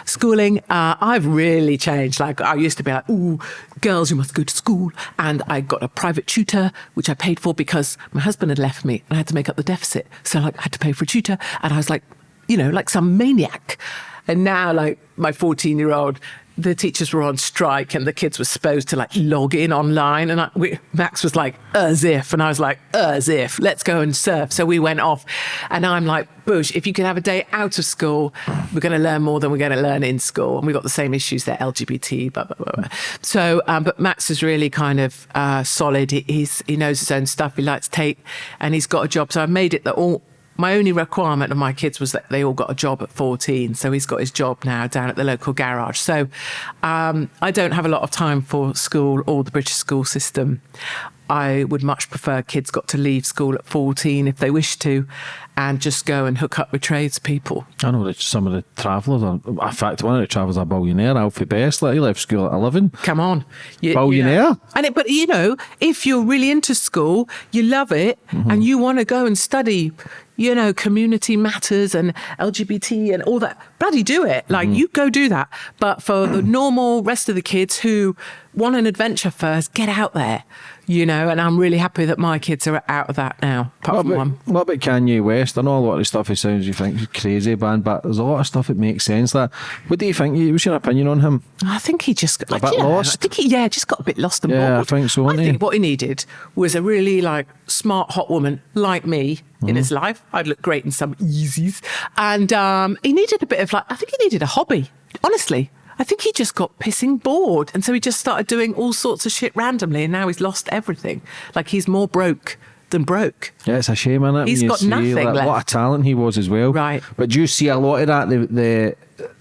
S2: Schooling, uh, I've really changed. Like, I used to be like, ooh, girls, you must go to school. And I got a private tutor, which I paid for because my husband had left me and I had to make up the deficit. So, like, I had to pay for a tutor. And I was like, you know, like some maniac. And now, like, my 14 year old, the teachers were on strike and the kids were supposed to like log in online. And I, we, Max was like, as if. And I was like, as if, let's go and surf. So we went off. And I'm like, Bush, if you can have a day out of school, we're going to learn more than we're going to learn in school. And we've got the same issues there, LGBT, blah, blah, blah, blah. So, um, but Max is really kind of uh, solid. He, he's, he knows his own stuff. He likes Tate and he's got a job. So I've made it that all, my only requirement of my kids was that they all got a job at 14. So he's got his job now down at the local garage. So um, I don't have a lot of time for school or the British school system. I would much prefer kids got to leave school at 14 if they wish to and just go and hook up with tradespeople.
S1: I know that some of the travellers are. In fact, one of the travellers are a billionaire, Alfie Best. Like, he left school at 11.
S2: Come on. You,
S1: Billionaire?
S2: You know. And it, but you know, if you're really into school, you love it,
S1: Mm-hmm.
S2: and you want to go and study, you know, community matters and LGBT and all that, bloody do it. Like
S1: Mm-hmm.
S2: you go do that. But for the normal rest of the kids who want an adventure first, get out there. You know, and I'm really happy that my kids are out of that now, apart
S1: What
S2: from
S1: about,
S2: one.
S1: what about Kanye West? I know a lot of the stuff he sounds you think is crazy, man, but there's a lot of stuff that makes sense. That what do you think? What's your opinion on him?
S2: I think he just got a
S1: bit
S2: yeah,
S1: lost?
S2: I think he yeah, just got a bit lost and
S1: Yeah, I think so,
S2: I
S1: he?
S2: think what he needed was a really like smart hot woman like me
S1: Mm-hmm.
S2: in his life. I'd look great in some Yeezys, and um, he needed a bit of like I think he needed a hobby. Honestly. I think he just got pissing bored. And so he just started doing all sorts of shit randomly. And now he's lost everything. Like he's more broke than broke.
S1: Yeah, it's a shame, isn't it?
S2: He's got nothing
S1: like, what a talent he was as well.
S2: Right.
S1: But do you see a lot of that? The the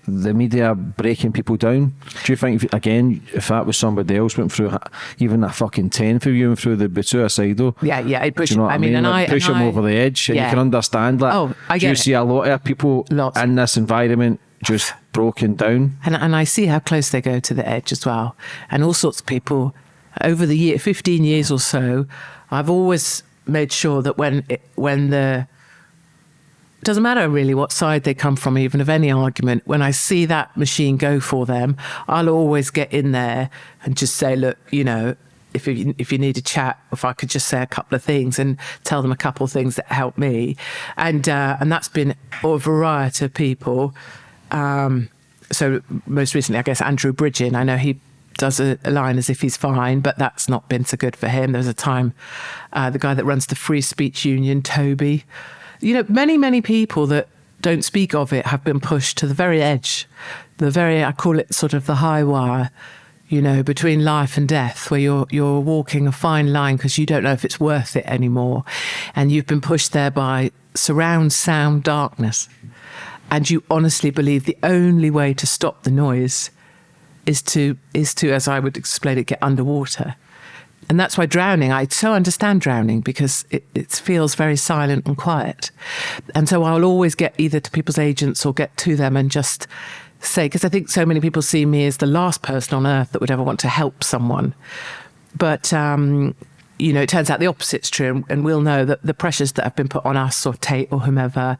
S1: the media breaking people down. Do you think if, again, if that was somebody else went through even a fucking ten for you and through the suicidal?
S2: Yeah, yeah, push-
S1: Do you know what
S2: I
S1: I,
S2: mean,
S1: mean?
S2: and
S1: Like,
S2: I-
S1: push
S2: and
S1: him
S2: I-
S1: over the edge, and
S2: yeah.
S1: you can understand that.
S2: Oh, I get
S1: Do you
S2: it.
S1: see a lot of people
S2: Lots.
S1: in this environment just broken down?
S2: And, and I see how close they go to the edge as well. And all sorts of people over the year, 15 years or so, I've always made sure that when it, when the it doesn't matter really what side they come from, even of any argument. When I see that machine go for them, I'll always get in there and just say, look, you know, if you, if you need a chat, if I could just say a couple of things and tell them a couple of things that help me, and uh, and that's been a variety of people. Um, so most recently, I guess Andrew Bridgen. I know he does a, a, line as if he's fine, but that's not been so good for him. There was a time, uh, the guy that runs the Free Speech Union, Toby. You know, many many people that don't speak of it have been pushed to the very edge, the very I call it sort of the high wire you know, between life and death, where you're you're walking a fine line because you don't know if it's worth it anymore, and you've been pushed there by surround sound darkness, and you honestly believe the only way to stop the noise is to is to, as I would explain it, get underwater. And that's why drowning, I so understand drowning because it, it feels very silent and quiet. And so I'll always get either to people's agents or get to them and just say, because I think so many people see me as the last person on earth that would ever want to help someone. But, um, you know, it turns out the opposite's true. And we'll know that the pressures that have been put on us or Tate or whomever,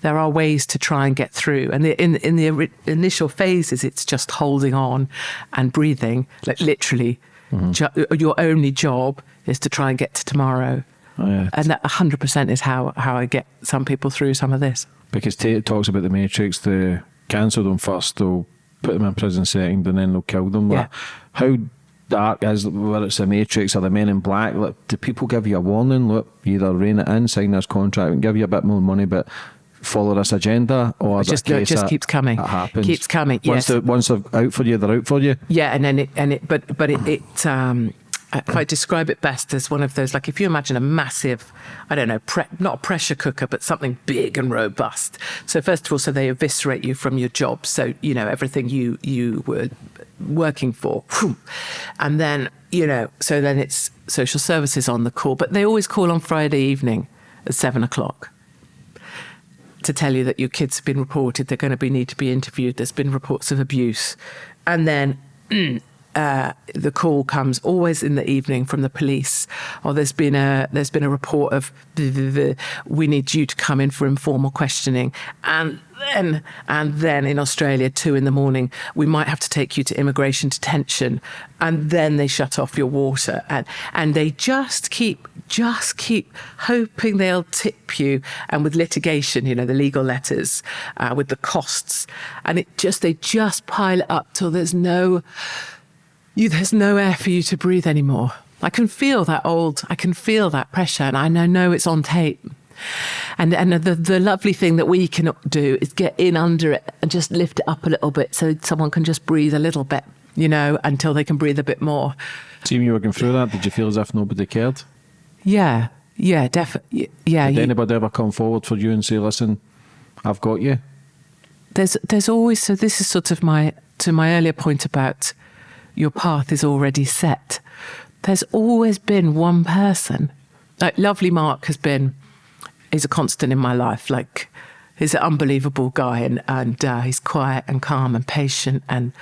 S2: there are ways to try and get through. And in, in the initial phases, it's just holding on and breathing, like literally. Mm-hmm. Jo- your only job is to try and get to tomorrow. Oh, yeah. And that 100% is how, how I get some people through some of this.
S3: Because Tate talks about the matrix, the cancel them first, they'll put them in prison second, and then they'll kill them.
S2: Yeah.
S3: how dark is whether it's the Matrix or the Men in Black? Look, do people give you a warning? Look, either rein it in, sign this contract, and give you a bit more money, but follow this agenda, or
S2: it just, it just keeps coming.
S3: It happens.
S2: Keeps coming.
S3: Once
S2: yes.
S3: They're, once they're out for you, they're out for you.
S2: Yeah, and then it and it, but but it. it um, if I describe it best as one of those, like if you imagine a massive, I don't know, pre- not a pressure cooker, but something big and robust. So first of all, so they eviscerate you from your job. So you know everything you you were working for, and then you know, so then it's social services on the call, but they always call on Friday evening at seven o'clock to tell you that your kids have been reported, they're going to be need to be interviewed. There's been reports of abuse, and then. uh, the call comes always in the evening from the police. Or there's been a there's been a report of we need you to come in for informal questioning, and then and then in Australia two in the morning we might have to take you to immigration detention, and then they shut off your water, and and they just keep just keep hoping they'll tip you, and with litigation, you know, the legal letters, uh, with the costs, and it just they just pile up till there's no you, there's no air for you to breathe anymore. I can feel that old, I can feel that pressure, and I know it's on Tate. And and the the lovely thing that we can do is get in under it and just lift it up a little bit so someone can just breathe a little bit, you know, until they can breathe a bit more.
S3: Team, you were going through that. Did you feel as if nobody cared?
S2: Yeah, yeah, definitely. Yeah.
S3: Did you, anybody ever come forward for you and say, "Listen, I've got you"?
S2: There's there's always so. This is sort of my to my earlier point about your path is already set. There's always been one person. Like lovely Mark has been is a constant in my life. Like he's an unbelievable guy and, and uh, he's quiet and calm and patient and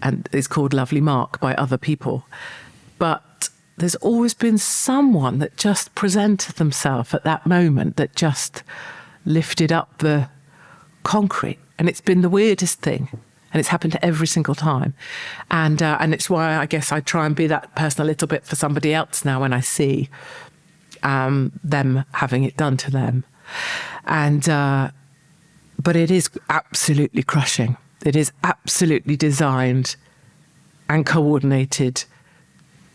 S2: and is called Lovely Mark by other people. But there's always been someone that just presented themselves at that moment that just lifted up the concrete. And it's been the weirdest thing and it's happened every single time. And uh, and it's why I guess I try and be that person a little bit for somebody else now when I see um, them having it done to them. And uh, but it is absolutely crushing. It is absolutely designed and coordinated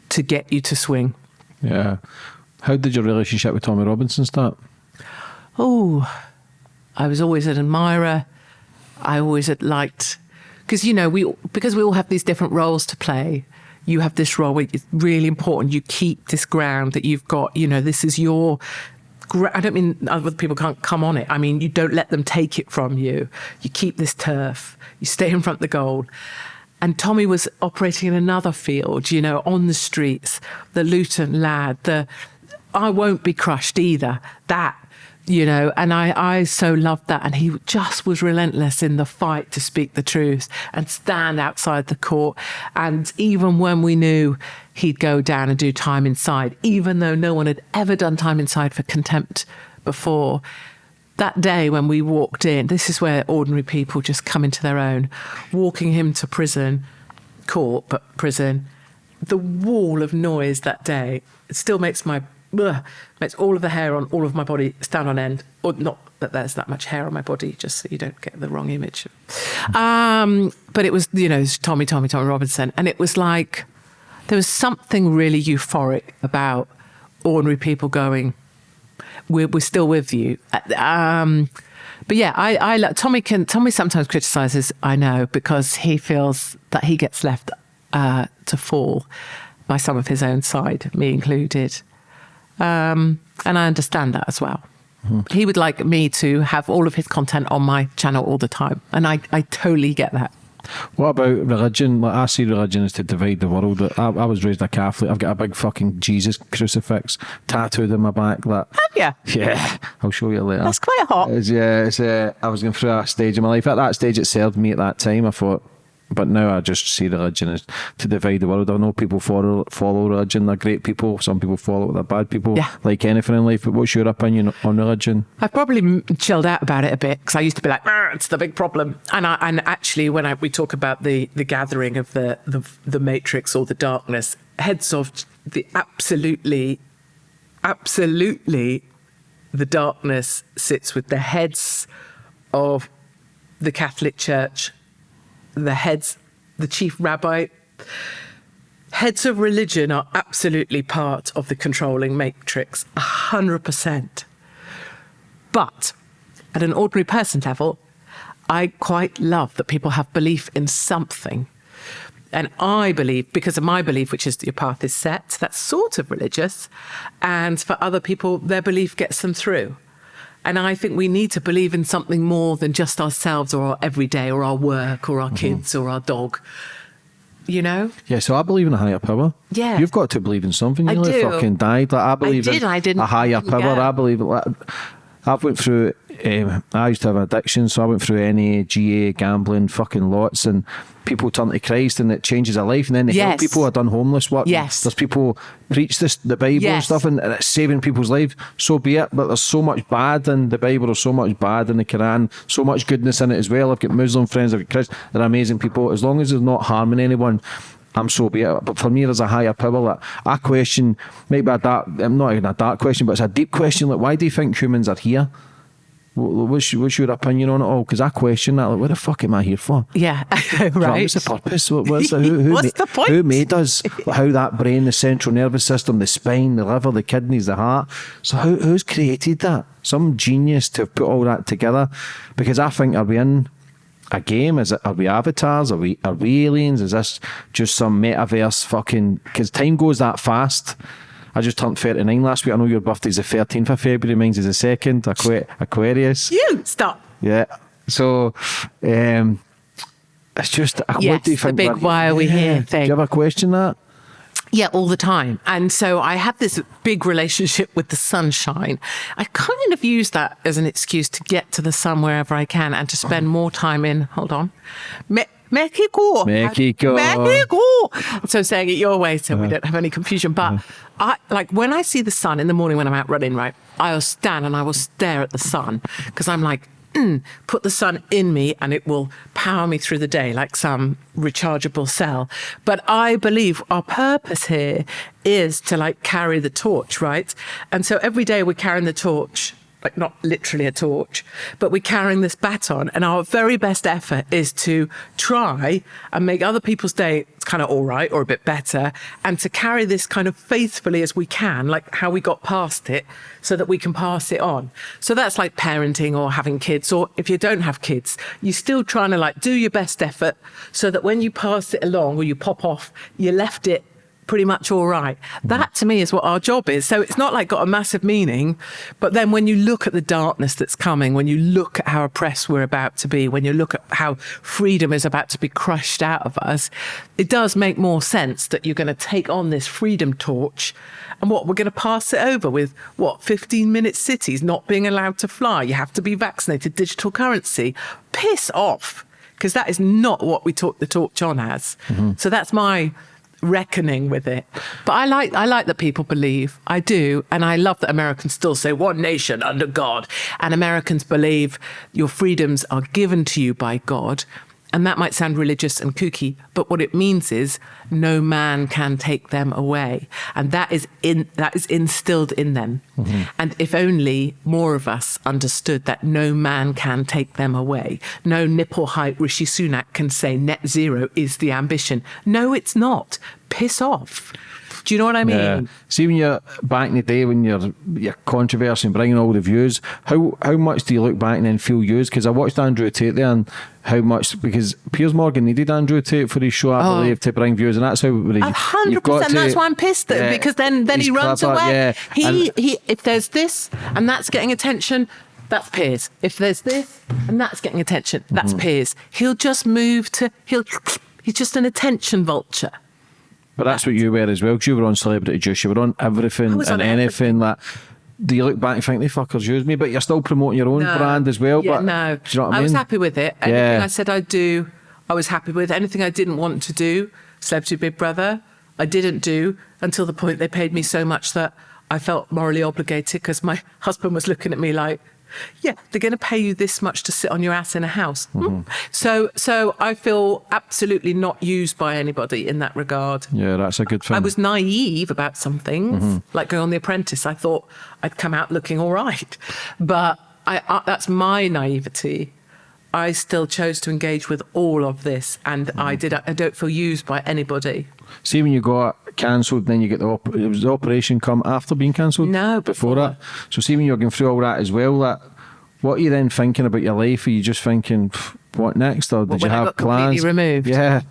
S2: to get you to swing.
S3: Yeah. How did your relationship with Tommy Robinson start?
S2: Oh, I was always an admirer. I always had liked because you know we because we all have these different roles to play you have this role where it's really important you keep this ground that you've got you know this is your I don't mean other people can't come on it. I mean, you don't let them take it from you. You keep this turf. You stay in front of the goal. And Tommy was operating in another field, you know, on the streets, the Luton lad, the I won't be crushed either. That you know, and I, I so loved that. And he just was relentless in the fight to speak the truth and stand outside the court. And even when we knew he'd go down and do time inside, even though no one had ever done time inside for contempt before, that day when we walked in, this is where ordinary people just come into their own. Walking him to prison, court, but prison, the wall of noise that day still makes my ugh, makes all of the hair on all of my body stand on end. Or not that there's that much hair on my body, just so you don't get the wrong image. Um, but it was, you know, was Tommy, Tommy, Tommy Robinson, and it was like there was something really euphoric about ordinary people going, "We're, we're still with you." Um, but yeah, I, I Tommy can Tommy sometimes criticizes. I know because he feels that he gets left uh, to fall by some of his own side, me included. Um, and I understand that as well. Mm-hmm. He would like me to have all of his content on my channel all the time. And I, I totally get that.
S1: What about religion? Like I see religion is to divide the world. I, I, was raised a Catholic. I've got a big fucking Jesus crucifix tattooed in my back. That
S2: have you?
S1: Yeah, I'll show you later.
S2: That's quite hot.
S1: It's, yeah, it's, uh, I was going through a stage in my life. At that stage, it served me. At that time, I thought but now I just see religion as to divide the world. I know people follow follow religion; they're great people. Some people follow it; they're bad people.
S2: Yeah.
S1: Like anything in life. But what's your opinion on religion?
S2: I've probably chilled out about it a bit because I used to be like, ah, "It's the big problem." And I, and actually, when I, we talk about the the gathering of the the the matrix or the darkness, heads of the absolutely, absolutely, the darkness sits with the heads of the Catholic Church the heads, the chief rabbi, heads of religion are absolutely part of the controlling matrix, 100%. But at an ordinary person level, I quite love that people have belief in something. And I believe, because of my belief, which is that your path is set, that's sort of religious. And for other people, their belief gets them through. And I think we need to believe in something more than just ourselves or our everyday or our work or our mm-hmm. kids or our dog. You know?
S1: Yeah, so I believe in a higher power.
S2: Yeah.
S1: You've got to believe in something. You
S2: I
S1: nearly fucking died. Like I believe
S2: I did,
S1: in
S2: I didn't,
S1: a higher power.
S2: Yeah.
S1: I believe like, I've went through um, I used to have an addiction, so I went through NA, GA, gambling, fucking lots, and people turn to Christ and it changes their life. And then they
S2: yes.
S1: help people. I've done homeless work.
S2: Yes.
S1: There's people preach this the Bible yes. and stuff, and, and, it's saving people's lives. So be it. But there's so much bad in the Bible. There's so much bad in the Quran. So much goodness in it as well. I've got Muslim friends. I've got Christians. They're amazing people. As long as they're not harming anyone. I'm so be it. But for me, there's a higher power that I question, maybe a dark, I'm not even a dark question, but it's a deep question. Like, why do you think humans are here? What's, what's your opinion on it all? Because I question that. Like, what the fuck am I here for?
S2: Yeah, right.
S1: What's the purpose? what's the, who, who,
S2: what's the point?
S1: Who made us? How that brain, the central nervous system, the spine, the liver, the kidneys, the heart. So who, who's created that? Some genius to put all that together. Because I think are we in a game? Is it? Are we avatars? Are we? Are we aliens? Is this just some metaverse fucking? Because time goes that fast. I just turned 39 last week. I know your birthday's the 13th of February, mine's is the 2nd, Aqu- Aquarius.
S2: You stop.
S1: Yeah. So, um, it's just,
S2: yes,
S1: what do you think?
S2: the big why are we here thing.
S1: Do you ever question that?
S2: Yeah, all the time. And so I have this big relationship with the sunshine. I kind of use that as an excuse to get to the sun wherever I can and to spend more time in, hold on, Me- Mexico.
S1: Mexico.
S2: Mexico. So saying it your way so we uh-huh. don't have any confusion. But uh-huh. I like when I see the sun in the morning when I'm out running, right? I'll stand and I will stare at the sun because I'm like, put the sun in me and it will power me through the day like some rechargeable cell. But I believe our purpose here is to like carry the torch, right? And so every day we're carrying the torch like not literally a torch, but we're carrying this baton. And our very best effort is to try and make other people's day kind of all right or a bit better, and to carry this kind of faithfully as we can, like how we got past it, so that we can pass it on. So that's like parenting or having kids, or if you don't have kids, you're still trying to like do your best effort so that when you pass it along or you pop off, you left it pretty much all right. That to me is what our job is. So it's not like got a massive meaning, but then when you look at the darkness that's coming, when you look at how oppressed we're about to be, when you look at how freedom is about to be crushed out of us, it does make more sense that you're going to take on this freedom torch and what we're going to pass it over with what 15 minute cities not being allowed to fly. You have to be vaccinated, digital currency. Piss off. Because that is not what we talk the torch on as. Mm-hmm. So that's my reckoning with it. But I like I like that people believe. I do, and I love that Americans still say one nation under God, and Americans believe your freedoms are given to you by God. And that might sound religious and kooky, but what it means is no man can take them away. And that is in that is instilled in them. Mm-hmm. And if only more of us understood that no man can take them away. No nipple height Rishi Sunak can say net zero is the ambition. No, it's not. Piss off. Do you know what I mean?
S1: Yeah. See when you're back in the day when you're you're controversy and bringing all the views, how how much do you look back and then feel used? Because I watched Andrew Tate there and how much because Piers Morgan needed Andrew Tate for his show, I believe, to bring views, and that's how
S2: A hundred percent. That's why I'm pissed at
S1: Yeah.
S2: because then then he runs away.
S1: Yeah.
S2: He
S1: And-
S2: he. If there's this and that's getting attention, that's Piers. If there's this and that's getting attention, that's
S1: Mm-hmm.
S2: Piers. He'll just move to. He'll. He's just an attention vulture.
S1: But that's what you were as well, because you were on Celebrity Juice, you were on everything and
S2: on
S1: anything. Like, do you look back and think they fuckers used me? But you're still promoting your own
S2: No.
S1: brand as well.
S2: Yeah,
S1: but
S2: no.
S1: you know I mean?
S2: was happy with it. Anything
S1: Yeah.
S2: I said I'd do, I was happy with. Anything I didn't want to do, Celebrity Big Brother, I didn't do until the point they paid me so much that I felt morally obligated because my husband was looking at me like, yeah, they're going to pay you this much to sit on your ass in a house. Hmm.
S1: Mm-hmm.
S2: So, so I feel absolutely not used by anybody in that regard.
S1: Yeah, that's a good thing.
S2: I was naive about some things,
S1: Mm-hmm.
S2: like going on The Apprentice. I thought I'd come out looking all right, but I, uh, that's my naivety. I still chose to engage with all of this, and
S1: Mm-hmm.
S2: I did. I don't feel used by anybody.
S1: See when you got cancelled, then you get the op- it was the operation come after being cancelled.
S2: No,
S1: before,
S2: before.
S1: that. So see when you're going through all that as well. That what are you then thinking about your life? Are you just thinking what next, or did
S2: What,
S1: you have plans?
S2: removed?
S1: Yeah,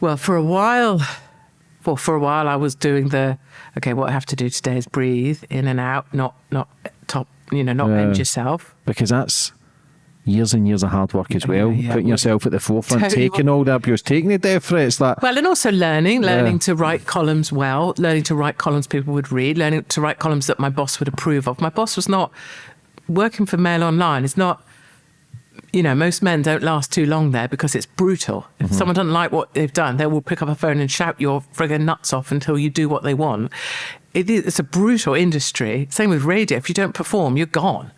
S2: Well, for a while, well, for a while, I was doing the okay. What I have to do today is breathe in and out, not not top. You know, not
S1: Yeah.
S2: end yourself.
S1: because that's years and years of hard work as well.
S2: yeah.
S1: Putting yourself at the forefront,
S2: you
S1: taking all the abuse, taking the death threats. That
S2: Well, and also learning,
S1: Yeah.
S2: learning to write columns well, learning to write columns people would read, learning to write columns that my boss would approve of. My boss was not working for Mail Online. Is not, you know, most men don't last too long there because it's brutal. If someone doesn't like what they've done, they will pick up a phone and shout your friggin' nuts off until you do what they want. It is, it's a brutal industry. Same with radio. If you don't perform, you're gone.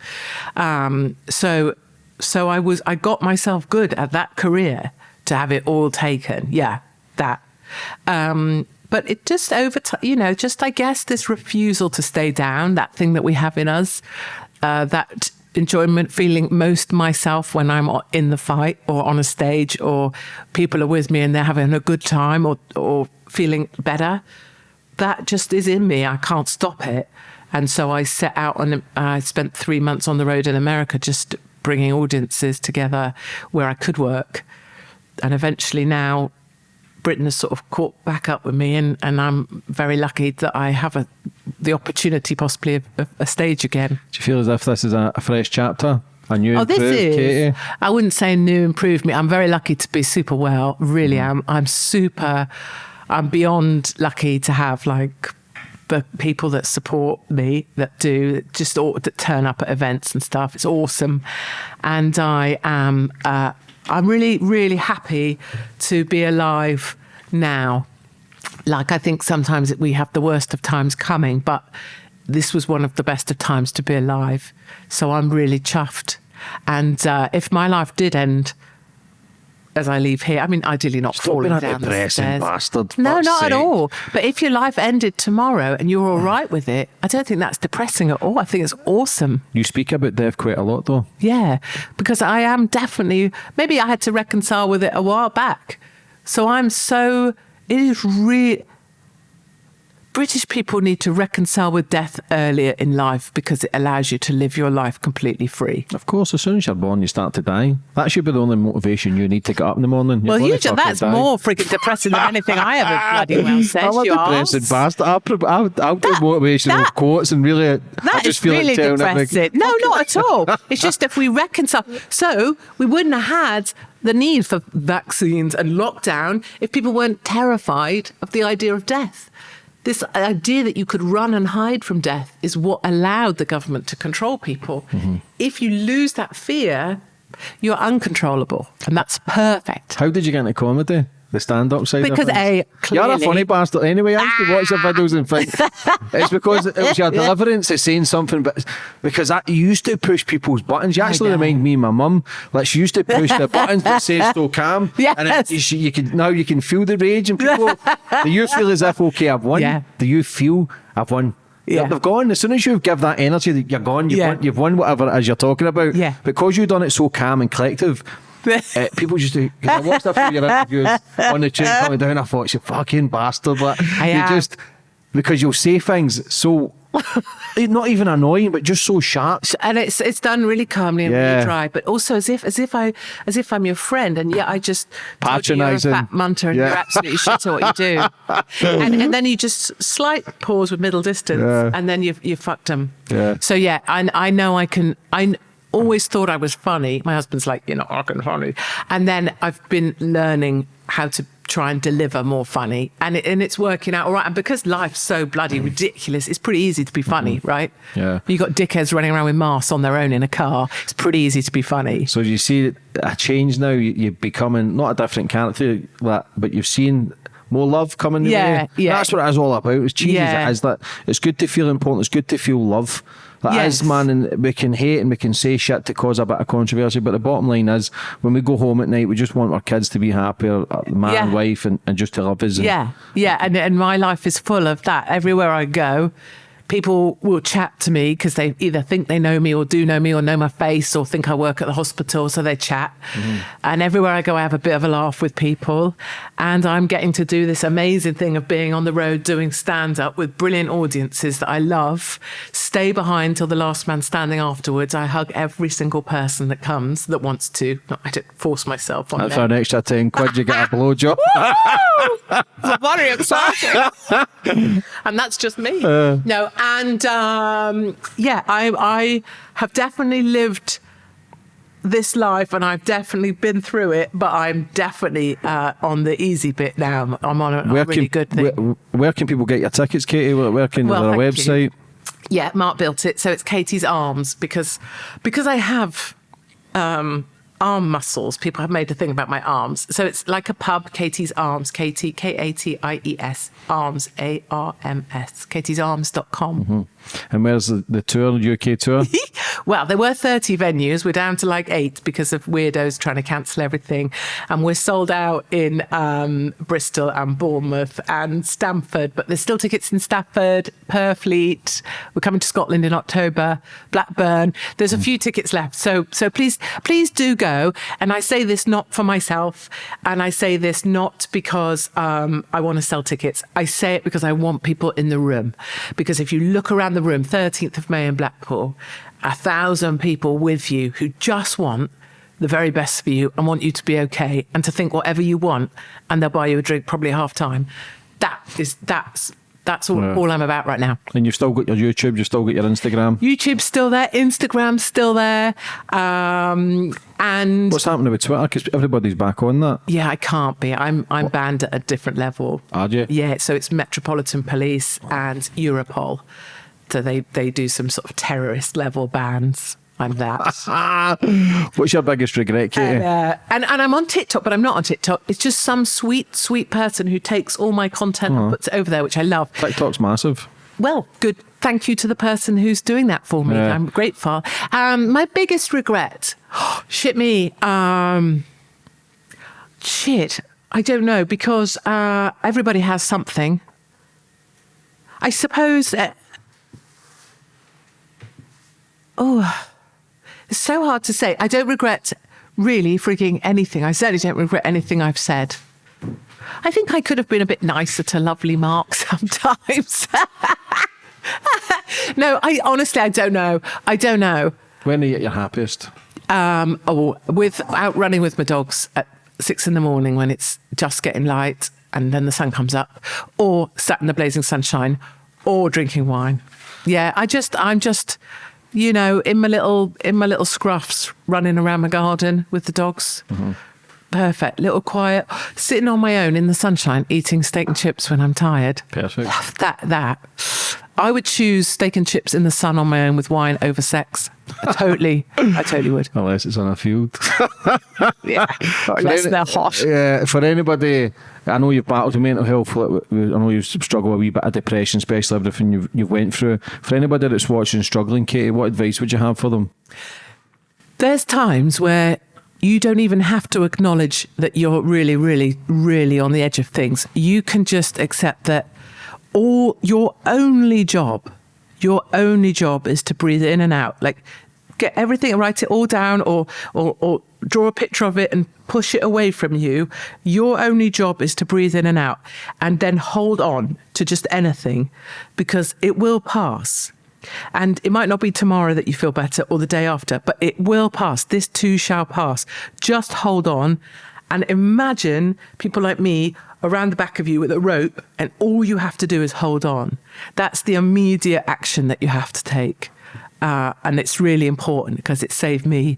S2: Um, so, so I was, I got myself good at that career to have it all taken. Yeah, that. Um, but it just over time, you know, just I guess this refusal to stay down, that thing that we have in us, uh, that enjoyment, feeling most myself when I'm in the fight or on a stage or people are with me and they're having a good time or, or feeling better. That just is in me. I can't stop it. And so I set out and I spent three months on the road in America just bringing audiences together where I could work. And eventually now Britain has sort of caught back up with me, and, and I'm very lucky that I have a, the opportunity, possibly, of, of a stage again.
S1: do you feel as if this is a, a fresh chapter, a new
S2: Oh, this is.
S1: Katie?
S2: I wouldn't say new improved me. I'm very lucky to be super well. Really mm. am. I'm super. I'm beyond lucky to have like the people that support me that do just all, that turn up at events and stuff. It's awesome, and I am. Uh, I'm really, really happy to be alive now like I think sometimes we have the worst of times coming, but this was one of the best of times to be alive. So I'm really chuffed. And uh, if my life did end as I leave here, I mean, ideally not
S1: Stop
S2: falling
S1: being a
S2: down the
S1: depressing
S2: stairs.
S1: bastard,
S2: No,
S1: fuck's
S2: not at all. But if your life ended tomorrow and you're all mm. right with it, I don't think that's depressing at all. I think it's awesome.
S1: You speak about death quite a lot, though.
S2: Yeah, because I am definitely, maybe I had to reconcile with it a while back. So I'm so, it is really, British people need to reconcile with death earlier in life because it allows you to live your life completely free.
S1: Of course, as soon as you're born, you start to die. That should be the only motivation you need to get up in the morning. You're
S2: well, you ju- that's
S1: die.
S2: more freaking depressing than anything I ever bloody well said.
S1: I'm a
S2: you
S1: depressing bastard. I'll, I'll, I'll do
S2: That-
S1: motivational
S2: that-
S1: quotes and really, I
S2: That
S1: just
S2: is
S1: feel
S2: really
S1: like
S2: depressing. No, not at all. It's just if we reconcile. So we wouldn't have had the need for vaccines and lockdown if people weren't terrified of the idea of death. This idea that you could run and hide from death is what allowed the government to control people. Mm-hmm. If you lose that fear, you're uncontrollable. And that's perfect.
S1: How did you get into comedy? The stand-up side. of
S2: Because
S1: things.
S2: A, eh,
S1: you're a funny bastard anyway. I used to watch your videos and think it's because it was your deliverance of saying something, but because that, you used to push people's buttons. You actually
S2: know.
S1: remind me of my mum. Like she used to push the buttons that say "still calm," and
S2: Yes.
S1: it, you, you can now you can feel the rage in people. Do you feel as if okay, I've won?
S2: Yeah.
S1: Do you feel I've won?
S2: Yeah.
S1: They've gone. As soon as you give that energy, you're gone. You've,
S2: Yeah.
S1: won, you've won whatever it is you're talking about.
S2: Yeah.
S1: Because you've done it so calm and collective, uh, people just do. I watched a few of your interviews on the train coming down. I thought, you fucking bastard. But
S2: I
S1: you
S2: am.
S1: just, because you'll say things so, not even annoying, but just so sharp.
S2: and it's it's done really calmly and
S1: Yeah.
S2: really dry, but also as if as if I as if I'm your friend, and yeah, I just told you
S1: Patronising.
S2: fat munter and
S1: Yeah.
S2: you're absolutely shit at what you do, and, and then you just slight pause with middle distance,
S1: Yeah.
S2: and then you've you fucked them.
S1: Yeah.
S2: So yeah, I I know I can I. Always thought I was funny. My husband's like, you're not fucking funny. And then I've been learning how to try and deliver more funny, and it, and it's working out all right. And because life's so bloody ridiculous, it's pretty easy to be funny, mm. right?
S1: Yeah.
S2: You got dickheads running around with masks on their own in a car. It's pretty easy to be funny.
S1: So you see a change now. you- You're becoming not a different character, but you've seen more love coming.
S2: Yeah, yeah.
S1: That's what it is all about. As cheesy
S2: Yeah.
S1: it is, that it's good to feel important. It's good to feel love. That is,
S2: Yes.
S1: man, and we can hate and we can say shit to cause a bit of controversy. But the bottom line is, when we go home at night, we just want our kids to be happy, our our uh, man,
S2: Yeah.
S1: wife, and, and just to love us.
S2: Yeah, yeah, and and my life is full of that. Everywhere I go, people will chat to me because they either think they know me or do know me or know my face or think I work at the hospital, so they chat. Mm-hmm. And everywhere I go, I have a bit of a laugh with people, and I'm getting to do this amazing thing of being on the road doing stand up with brilliant audiences that I love. Stay behind till the last man standing afterwards. I hug every single person that comes that wants to. No, I don't force myself on
S1: And
S2: them.
S1: an extra 10 quid, you get a blowjob.
S2: very exciting. and that's just me. Uh. no, and um, yeah, I I have definitely lived this life and I've definitely been through it, but I'm definitely uh, on the easy bit now. I'm on a, a really good thing.
S1: Where, where can people get your tickets, Katie? Where, where can
S2: Well,
S1: a
S2: thank you.
S1: website?
S2: Yeah, Mark built it, so it's Katie's arms because because I have um, arm muscles. People have made a thing about my arms, so it's like a pub. Katie's arms, Katie K A T I E S arms A R M S. Katie'sArms.com.
S1: And where's the, the tour, the UK tour?
S2: Well, there were 30 venues. We're down to like eight because of weirdos trying to cancel everything. And we're sold out in um, Bristol and Bournemouth and Stamford, but there's still tickets in Stafford, Purfleet. We're coming to Scotland in October, Blackburn. There's a few tickets left. So, so please, please do go. And I say this not for myself. And I say this not because um, I want to sell tickets. I say it because I want people in the room. Because if you look around the room, 13th of May in Blackpool, a thousand people with you who just want the very best for you and want you to be okay and to think whatever you want and they'll buy you a drink probably half time. That is that's that's all,
S1: Yeah.
S2: all I'm about right now.
S1: and you've still got your YouTube, you've still got your Instagram.
S2: YouTube's still there, Instagram's still there, um, and
S1: What's happening with Twitter? Because everybody's back on that.
S2: yeah, I can't be. I'm I'm banned at a different level.
S1: Are you?
S2: Yeah, so it's Metropolitan Police and Europol. So they they do some sort of terrorist level bans. I'm that.
S1: What's your biggest regret, Katie?
S2: Uh, and and I'm on TikTok, but I'm not on TikTok. It's just some sweet, sweet person who takes all my content and puts it over there, which I love.
S1: TikTok's massive.
S2: Well, good. Thank you to the person who's doing that for me.
S1: Yeah.
S2: I'm grateful. Um, my biggest regret, shit me. Um, shit, I don't know because uh, everybody has something. I suppose. Uh, oh, it's so hard to say. I don't regret really freaking anything. I certainly don't regret anything I've said. I think I could have been a bit nicer to lovely Mark sometimes. no, I honestly I don't know. I don't know.
S1: When are you at your happiest?
S2: Um, oh, with out running with my dogs at six in the morning when it's just getting light and then the sun comes up, or sat in the blazing sunshine, or drinking wine. Yeah, I just I'm just you know in my little in my little scruffs running around my garden with the dogs. Mm-hmm. Perfect, little quiet, sitting on my own in the sunshine, eating steak and chips when I'm tired.
S1: Perfect.
S2: Love that that. I would choose steak and chips in the sun on my own with wine over sex. I totally, I totally would.
S1: Unless it's on a field.
S2: Yeah, unless
S1: any-
S2: they're hot.
S1: Yeah, for anybody, I know you've battled with mental health. I know you've struggled with a wee bit of depression, especially everything you've, you've went through. For anybody that's watching struggling, Katie, what advice would you have for them?
S2: There's times where you don't even have to acknowledge that you're really, really, really on the edge of things. You can just accept that all your only job, your only job is to breathe in and out. Like get everything, write it all down or or, or draw a picture of it and push it away from you. Your only job is to breathe in and out and then hold on to just anything because it will pass. And it might not be tomorrow that you feel better or the day after, but it will pass. This too shall pass. Just hold on and imagine people like me around the back of you with a rope, and all you have to do is hold on. That's the immediate action that you have to take. Uh, and it's really important because it saved me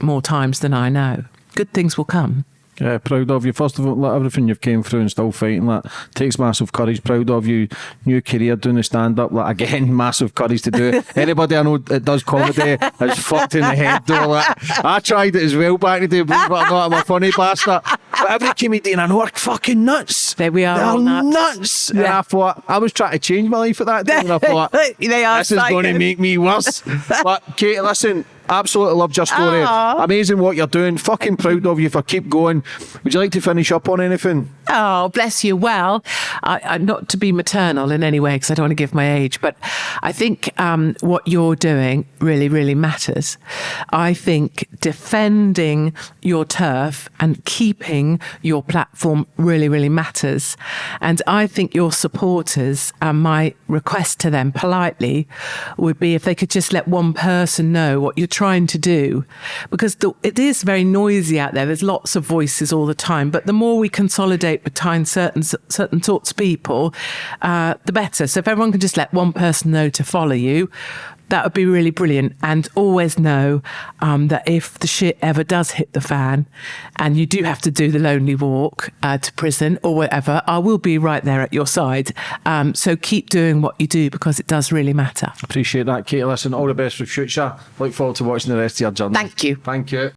S2: more times than I know. Good things will come.
S1: Yeah, proud of you. First of all, like, everything you've came through and still fighting that takes massive courage. Proud of you. New career doing the stand up. Like again, massive courage to do it. Anybody I know that does comedy is fucked in the head though. Like, I tried it as well back in the day, believe it or not, I'm a funny bastard. But every comedian I know are fucking nuts.
S2: There we are,
S1: They're
S2: nuts.
S1: nuts. And
S2: Yeah.
S1: I thought I was trying to change my life at that time, and I thought
S2: They are
S1: this is going to make me worse. but Kate, listen. Absolutely love your story.
S2: Aw.
S1: Amazing what you're doing. Fucking proud of you for keep going. Would you like to finish up on anything?
S2: Oh, bless you. Well, I, I, not to be maternal in any way, because I don't want to give my age, but I think um, what you're doing really, really matters. I think defending your turf and keeping your platform really, really matters. And I think your supporters, and my request to them politely would be if they could just let one person know what you're trying to do, because the, it is very noisy out there. There's lots of voices all the time, but the more we consolidate behind certain certain sorts of people, uh, the better. So if everyone can just let one person know to follow you, that would be really brilliant. And always know um, that if the shit ever does hit the fan, and you do have to do the lonely walk uh, to prison or whatever, I will be right there at your side. Um, so keep doing what you do because it does really matter.
S1: Appreciate that, Katie. Listen, all the best for the future. Look forward to watching the rest of your journey.
S2: Thank you.
S1: Thank you.